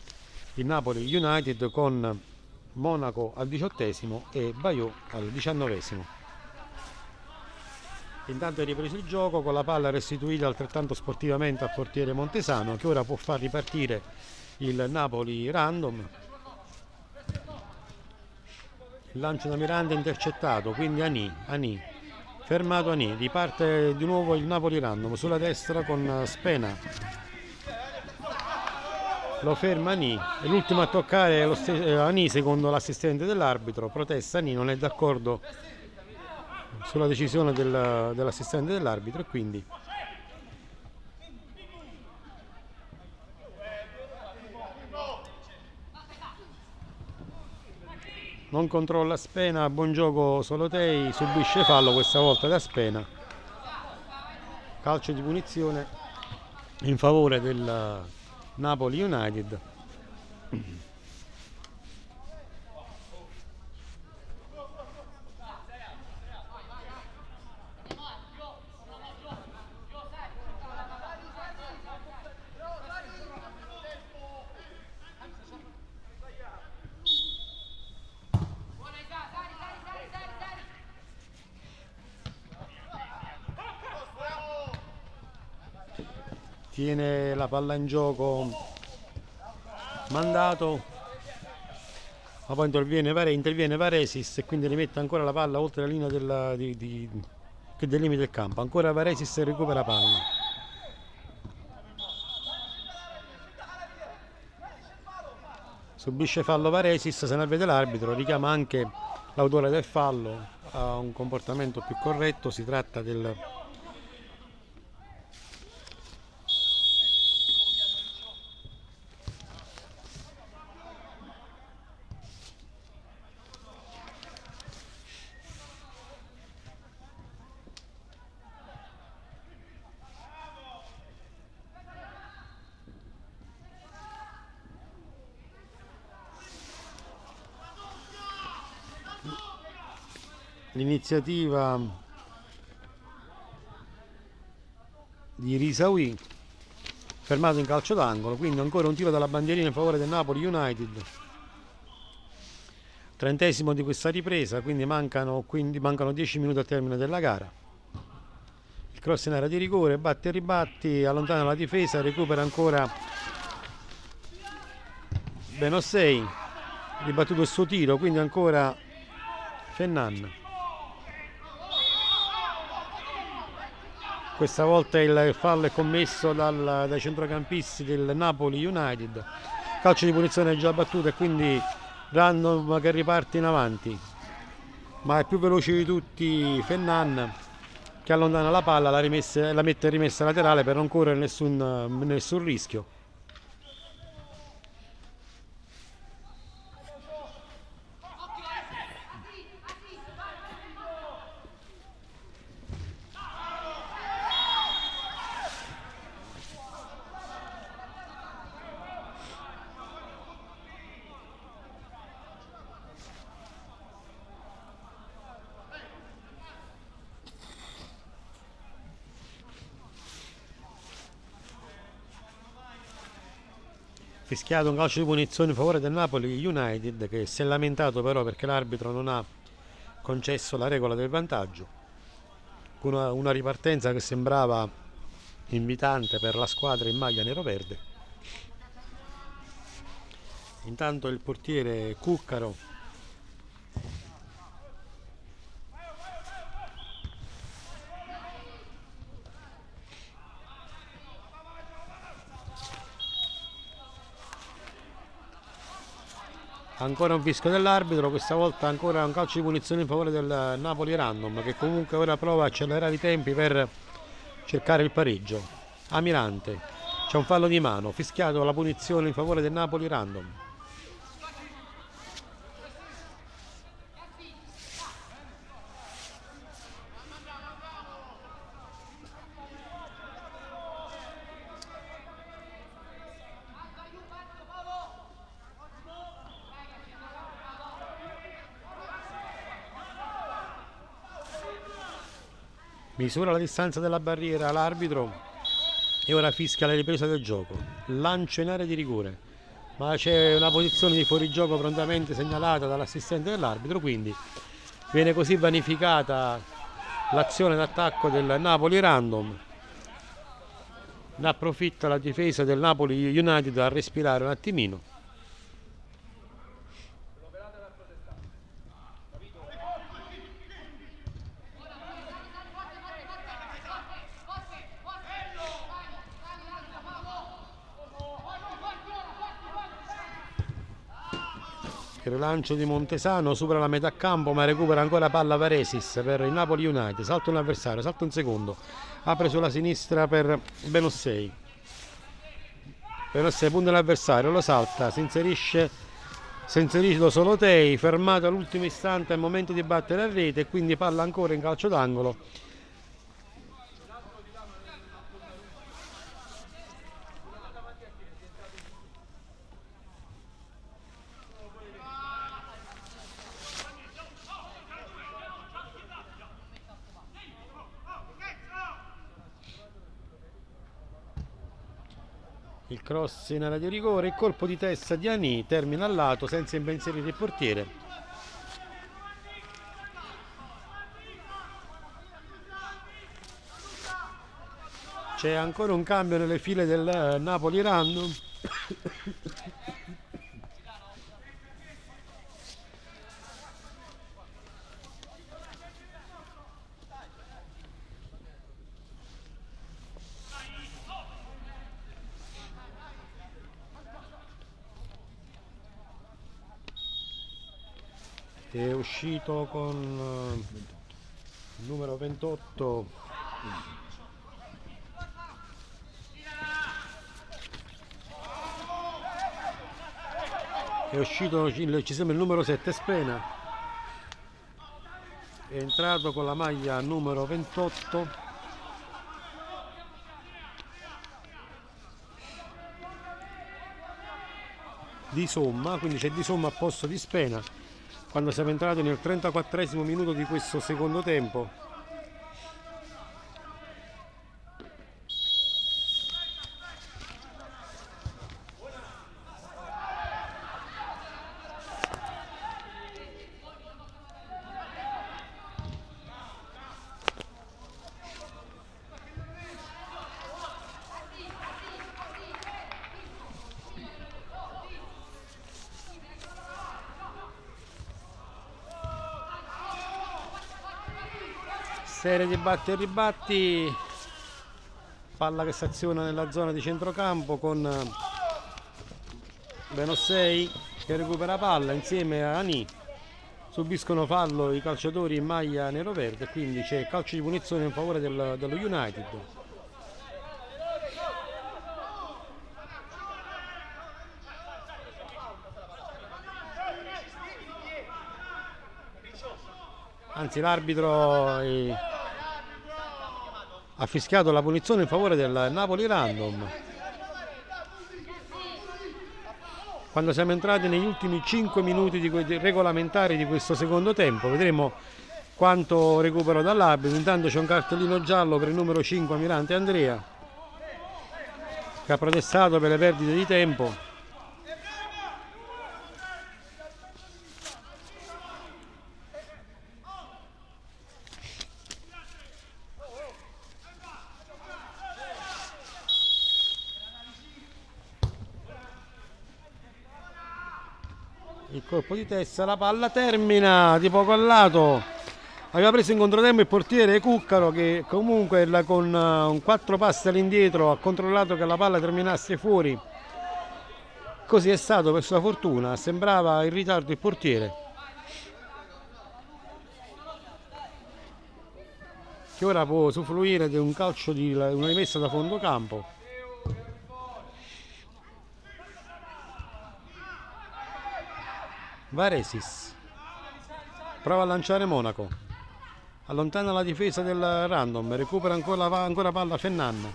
il Napoli United con Monaco al diciottesimo e Bayeux al diciannovesimo Intanto è ripreso il gioco con la palla restituita altrettanto sportivamente al portiere Montesano che ora può far ripartire il Napoli random. Il lancio da Miranda intercettato, quindi Ani, Ani, fermato Ani, riparte di nuovo il Napoli random sulla destra con Spena. Lo ferma Ani, è l'ultimo a toccare lo stesso, Ani secondo l'assistente dell'arbitro, protesta Ani, non è d'accordo sulla decisione del, dell'assistente dell'arbitro e quindi non controlla Spena, buon gioco Solotei, subisce fallo questa volta da Spena. Calcio di punizione in favore del Napoli United tiene la palla in gioco. Mandato. Ma poi interviene, Vare, interviene Varesis e quindi rimette ancora la palla oltre la linea della, di, di, che delimita il campo. Ancora Varesis recupera palla. Subisce fallo Varesis se ne vede l'arbitro richiama anche l'autore del fallo a un comportamento più corretto si tratta del l'iniziativa di Risaui fermato in calcio d'angolo quindi ancora un tiro dalla bandierina in favore del Napoli United. Trentesimo di questa ripresa quindi mancano, quindi mancano 10 minuti al termine della gara. Il cross in area di rigore batte e ribatti allontana la difesa recupera ancora Benossei ribattuto il suo tiro quindi ancora Fennan questa volta il fallo è commesso dal, dai centrocampisti del Napoli United calcio di punizione già battuto e quindi random che riparte in avanti ma è più veloce di tutti Fennan che allontana la palla, la, rimessa, la mette rimessa laterale per non correre nessun, nessun rischio. Fischiato un calcio di punizione in favore del Napoli United che si è lamentato però perché l'arbitro non ha concesso la regola del vantaggio. Una, una ripartenza che sembrava invitante per la squadra in maglia nero-verde. Intanto il portiere Cuccaro ancora un fischio dell'arbitro questa volta ancora un calcio di punizione in favore del Napoli Random che comunque ora prova a accelerare i tempi per cercare il pareggio. Amirante c'è un fallo di mano fischiato la punizione in favore del Napoli Random misura la distanza della barriera l'arbitro e ora fischia la ripresa del gioco. Lancio in area di rigore ma c'è una posizione di fuorigioco prontamente segnalata dall'assistente dell'arbitro quindi viene così vanificata l'azione d'attacco del Napoli random. Ne approfitta la difesa del Napoli United a respirare un attimino Il rilancio di Montesano supera la metà campo ma recupera ancora palla Varesis per il Napoli United. Salta un avversario, salta un secondo. Apre sulla sinistra per Benossei. Benossei punta l'avversario, lo salta, si inserisce, si inserisce solo Tei, fermato all'ultimo istante al momento di battere a rete e quindi palla ancora in calcio d'angolo cross in area di rigore, colpo di testa di Ani termina al lato senza impensierire il portiere. C'è ancora un cambio nelle file del Napoli Random. È uscito con il eh, numero 28 è uscito ci sembra il numero 7 Spena. È entrato con la maglia numero 28 di somma quindi c'è di somma a posto di Spena quando siamo entrati nel 34 minuto di questo secondo tempo serie di batti e ribatti palla che staziona nella zona di centrocampo con eh, Benossei che recupera palla insieme a Ani subiscono fallo i calciatori in maglia nero-verde, quindi c'è calcio di punizione in favore del- dello United. Anzi l'arbitro eh, ha fischiato la punizione in favore del Napoli Random. Quando siamo entrati negli ultimi 5 minuti di regolamentari di questo secondo tempo, vedremo quanto recupero dall'arbitro. Intanto c'è un cartellino giallo per il numero 5 Mirante Andrea che ha protestato per le perdite di tempo. Colpo di testa, la palla termina di poco al lato. Aveva preso in controtempo il portiere Cuccaro che comunque con eh, un quattro passi all'indietro ha controllato che la palla terminasse fuori. Così è stato per sua fortuna, sembrava in ritardo il portiere. Che ora può usufruire di un calcio di una rimessa da fondo campo. Varesis. Prova a lanciare Monaco. Allontana la difesa del random recupera ancora, ancora palla Fennan.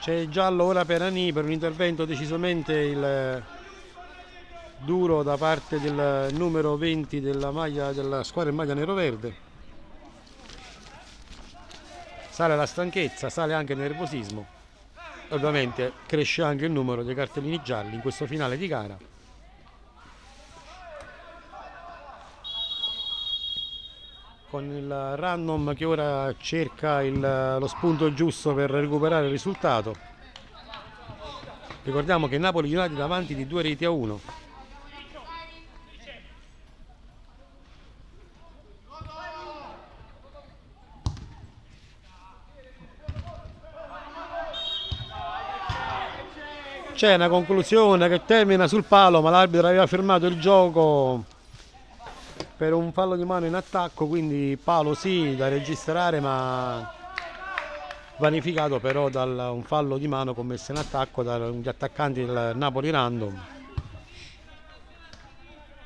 C'è giallo ora per Ani per un intervento decisamente il duro da parte del numero 20 della, maglia, della squadra in maglia nero-verde sale la stanchezza, sale anche il nervosismo. Ovviamente cresce anche il numero dei cartellini gialli in questo finale di gara. Con il random che ora cerca il- lo spunto giusto per recuperare il risultato. Ricordiamo che Napoli United davanti di due reti a uno. C'è una conclusione che termina sul palo, ma l'arbitro aveva fermato il gioco per un fallo di mano in attacco, quindi palo sì da registrare, ma vanificato però da un fallo di mano commesso in attacco dagli attaccanti del Napoli Random.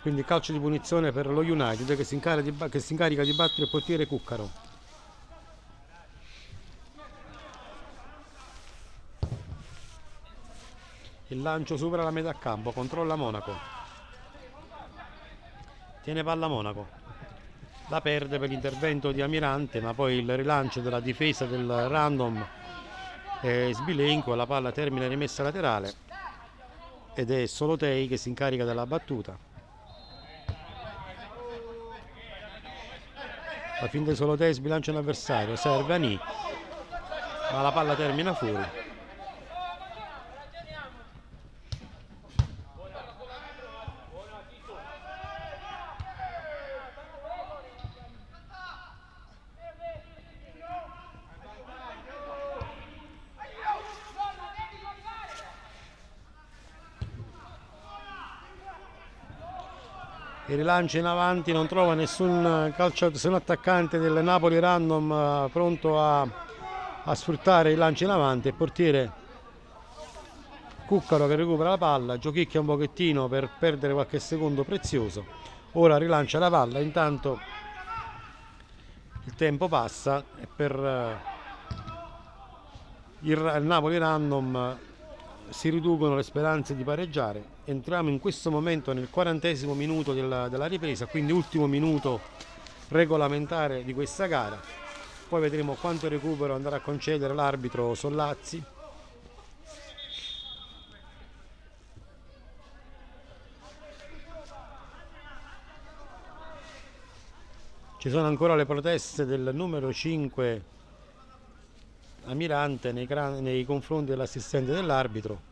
Quindi calcio di punizione per lo United che si, incarica di, che si incarica di battere il portiere Cuccaro. Il lancio supera la metà campo, controlla Monaco. Tiene palla Monaco. La perde per l'intervento di Amirante, ma poi il rilancio della difesa del random è sbilenco, la palla termina rimessa laterale ed è Solotei che si incarica della battuta. La fin di Solotei sbilancia l'avversario, serve Ani, ma la palla termina fuori. Il rilancio in avanti non trova nessun calciatore, nessun attaccante del Napoli random eh, pronto a, a sfruttare il lancio in avanti il portiere Cuccaro che recupera la palla giochicchia un pochettino per perdere qualche secondo prezioso ora rilancia la palla intanto il tempo passa e per eh, il, Napoli random si riducono le speranze di pareggiare. Entriamo in questo momento nel quarantesimo minuto della, della ripresa, quindi ultimo minuto regolamentare di questa gara. Poi vedremo quanto recupero andrà a concedere l'arbitro Sollazzi. Ci sono ancora le proteste del numero 5 Amirante nei, nei confronti dell'assistente dell'arbitro.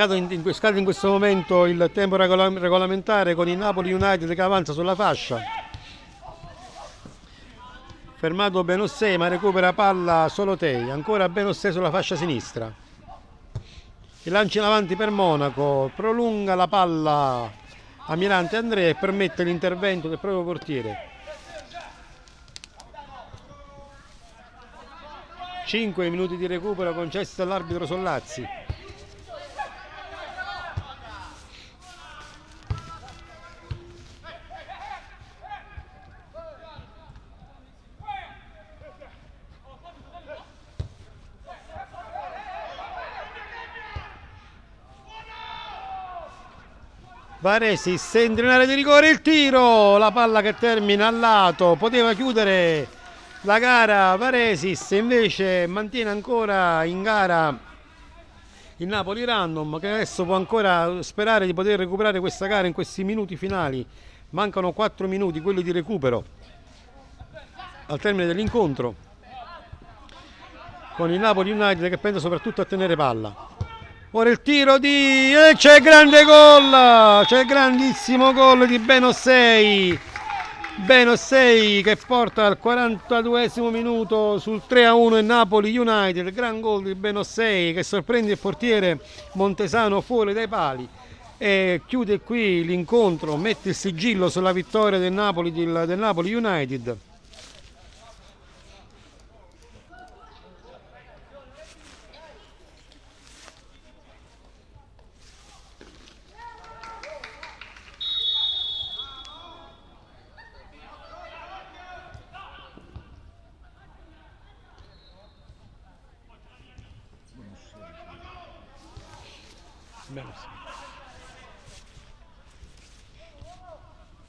Scade in, in- in questo momento il tempo regola- regolamentare con il Napoli United che avanza sulla fascia. Fermato Benossei ma recupera palla Solotei, ancora Benossei sulla fascia sinistra. Il lancio in avanti per Monaco, prolunga la palla a Mirante Andrea e permette l'intervento del proprio portiere. 5 minuti di recupero concessi dall'arbitro Sollazzi. Varesis entra in area di rigore il tiro, la palla che termina al lato, poteva chiudere la gara Varesis, invece mantiene ancora in gara il Napoli Random che adesso può ancora sperare di poter recuperare questa gara in questi minuti finali. Mancano 4 minuti, quelli di recupero al termine dell'incontro con il Napoli United che pensa soprattutto a tenere palla. Ora il tiro di... e c'è il grande gol! C'è il grandissimo gol di Benossei. Benossei che porta al 42 minuto sul 3-1 il Napoli United. Gran gol di Benossei che sorprende il portiere Montesano fuori dai pali. E chiude qui l'incontro, mette il sigillo sulla vittoria del Napoli, del Napoli United.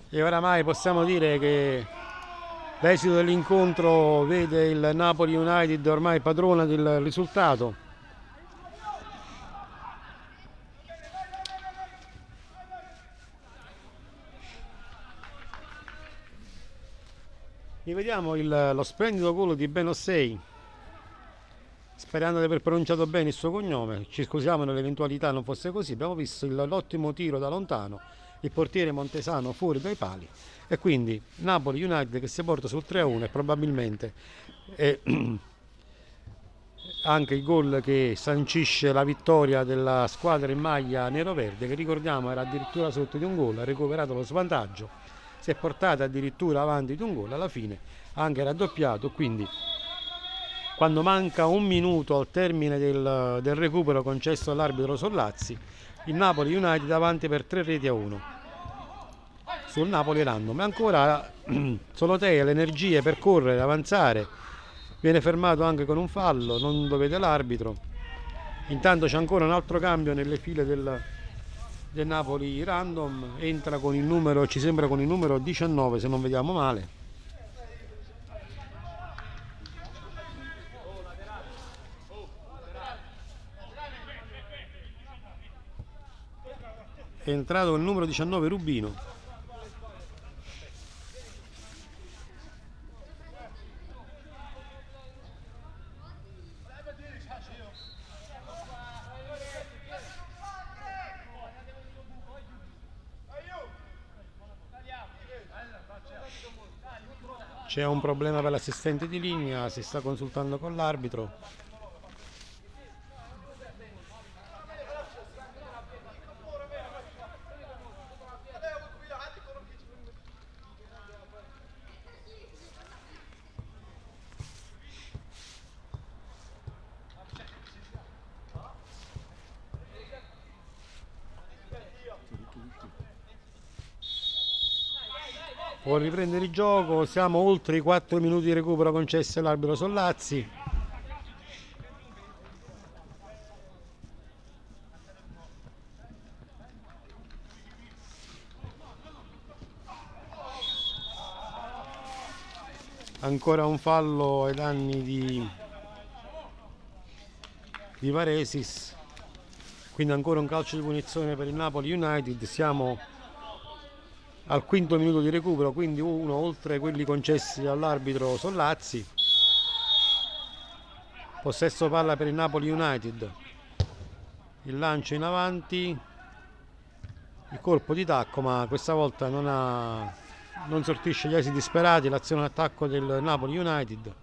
E oramai possiamo dire che l'esito dell'incontro vede il Napoli United ormai padrona del risultato. Rivediamo lo splendido gol di Benossei sperando di aver pronunciato bene il suo cognome, ci scusiamo nell'eventualità non fosse così, abbiamo visto l'ottimo tiro da lontano, il portiere Montesano fuori dai pali e quindi Napoli United che si porta sul 3-1 e probabilmente è anche il gol che sancisce la vittoria della squadra in maglia nero-verde che ricordiamo era addirittura sotto di un gol, ha recuperato lo svantaggio, si è portata addirittura avanti di un gol, alla fine anche raddoppiato, quindi quando manca un minuto al termine del, del recupero concesso all'arbitro Sollazzi, il Napoli United avanti per 3 reti a 1 sul Napoli random. E ancora Solotei ha le energie per correre, avanzare, viene fermato anche con un fallo, non lo vede l'arbitro. Intanto c'è ancora un altro cambio nelle file del, del Napoli random, entra con il numero, ci sembra con il numero 19 se non vediamo male. È entrato il numero 19 Rubino. C'è un problema per l'assistente di linea si sta consultando con l'arbitro può riprendere il gioco siamo oltre i 4 minuti di recupero concessi all'arbitro Sollazzi. Ancora un fallo ai danni di, di Varesis. Quindi ancora un calcio di punizione per il Napoli United. Siamo al quinto minuto di recupero, quindi uno oltre quelli concessi all'arbitro Sollazzi. Possesso palla per il Napoli United. il lancio in avanti. Il colpo di tacco ma questa volta non, ha, non sortisce gli esiti sperati. L'azione d'attacco del Napoli United.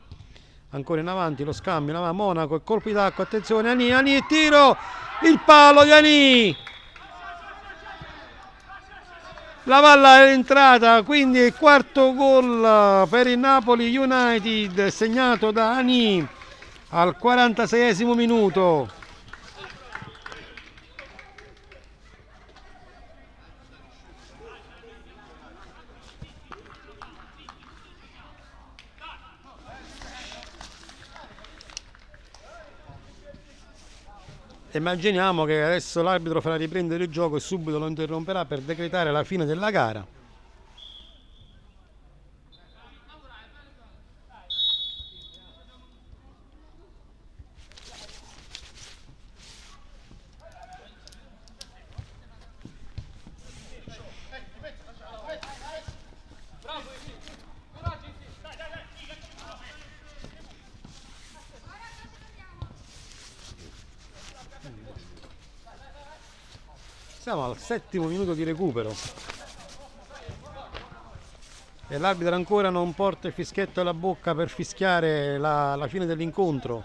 Ancora in avanti lo scambio in avanti. Monaco il colpo di tacco attenzione Ani Ani tiro! Il palo di Ani la palla è entrata quindi il quarto gol per il Napoli United segnato da Ani al 46 minuto Immaginiamo che adesso l'arbitro farà riprendere il gioco e subito lo interromperà per decretare la fine della gara. Siamo al settimo minuto di recupero. E l'arbitro ancora non porta il fischietto alla bocca per fischiare la, la fine dell'incontro.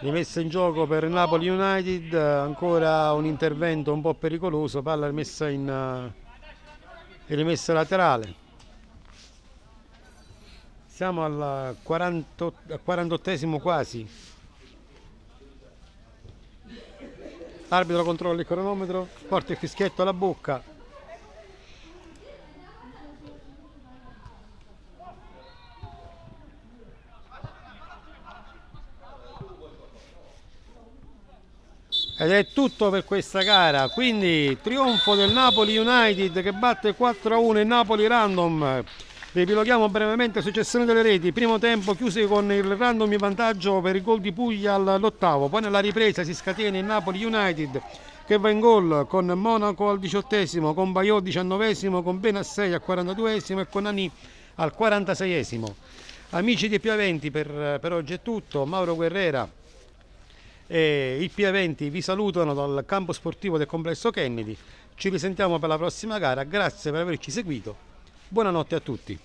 Rimessa in gioco per Napoli United, ancora un intervento un po' pericoloso, palla rimessa in uh, rimessa laterale. Siamo al 40, 48 quasi. L'arbitro controlla il cronometro, porta il fischietto alla bocca. Ed è tutto per questa gara, quindi trionfo del Napoli United che batte 4-1 il Napoli Random. Riepiloghiamo brevemente successione delle reti, primo tempo chiuse con il random vantaggio per il gol di Puglia all'ottavo, poi nella ripresa si scatena il Napoli United che va in gol con Monaco al diciottesimo, con Baio al diciannovesimo, con Benassei al 42esimo e con Ani al 46esimo. Amici di Piaventi per, per oggi è tutto, Mauro Guerrera e i Piaventi vi salutano dal campo sportivo del complesso Kennedy, ci risentiamo per la prossima gara, grazie per averci seguito Buonanotte a tutti.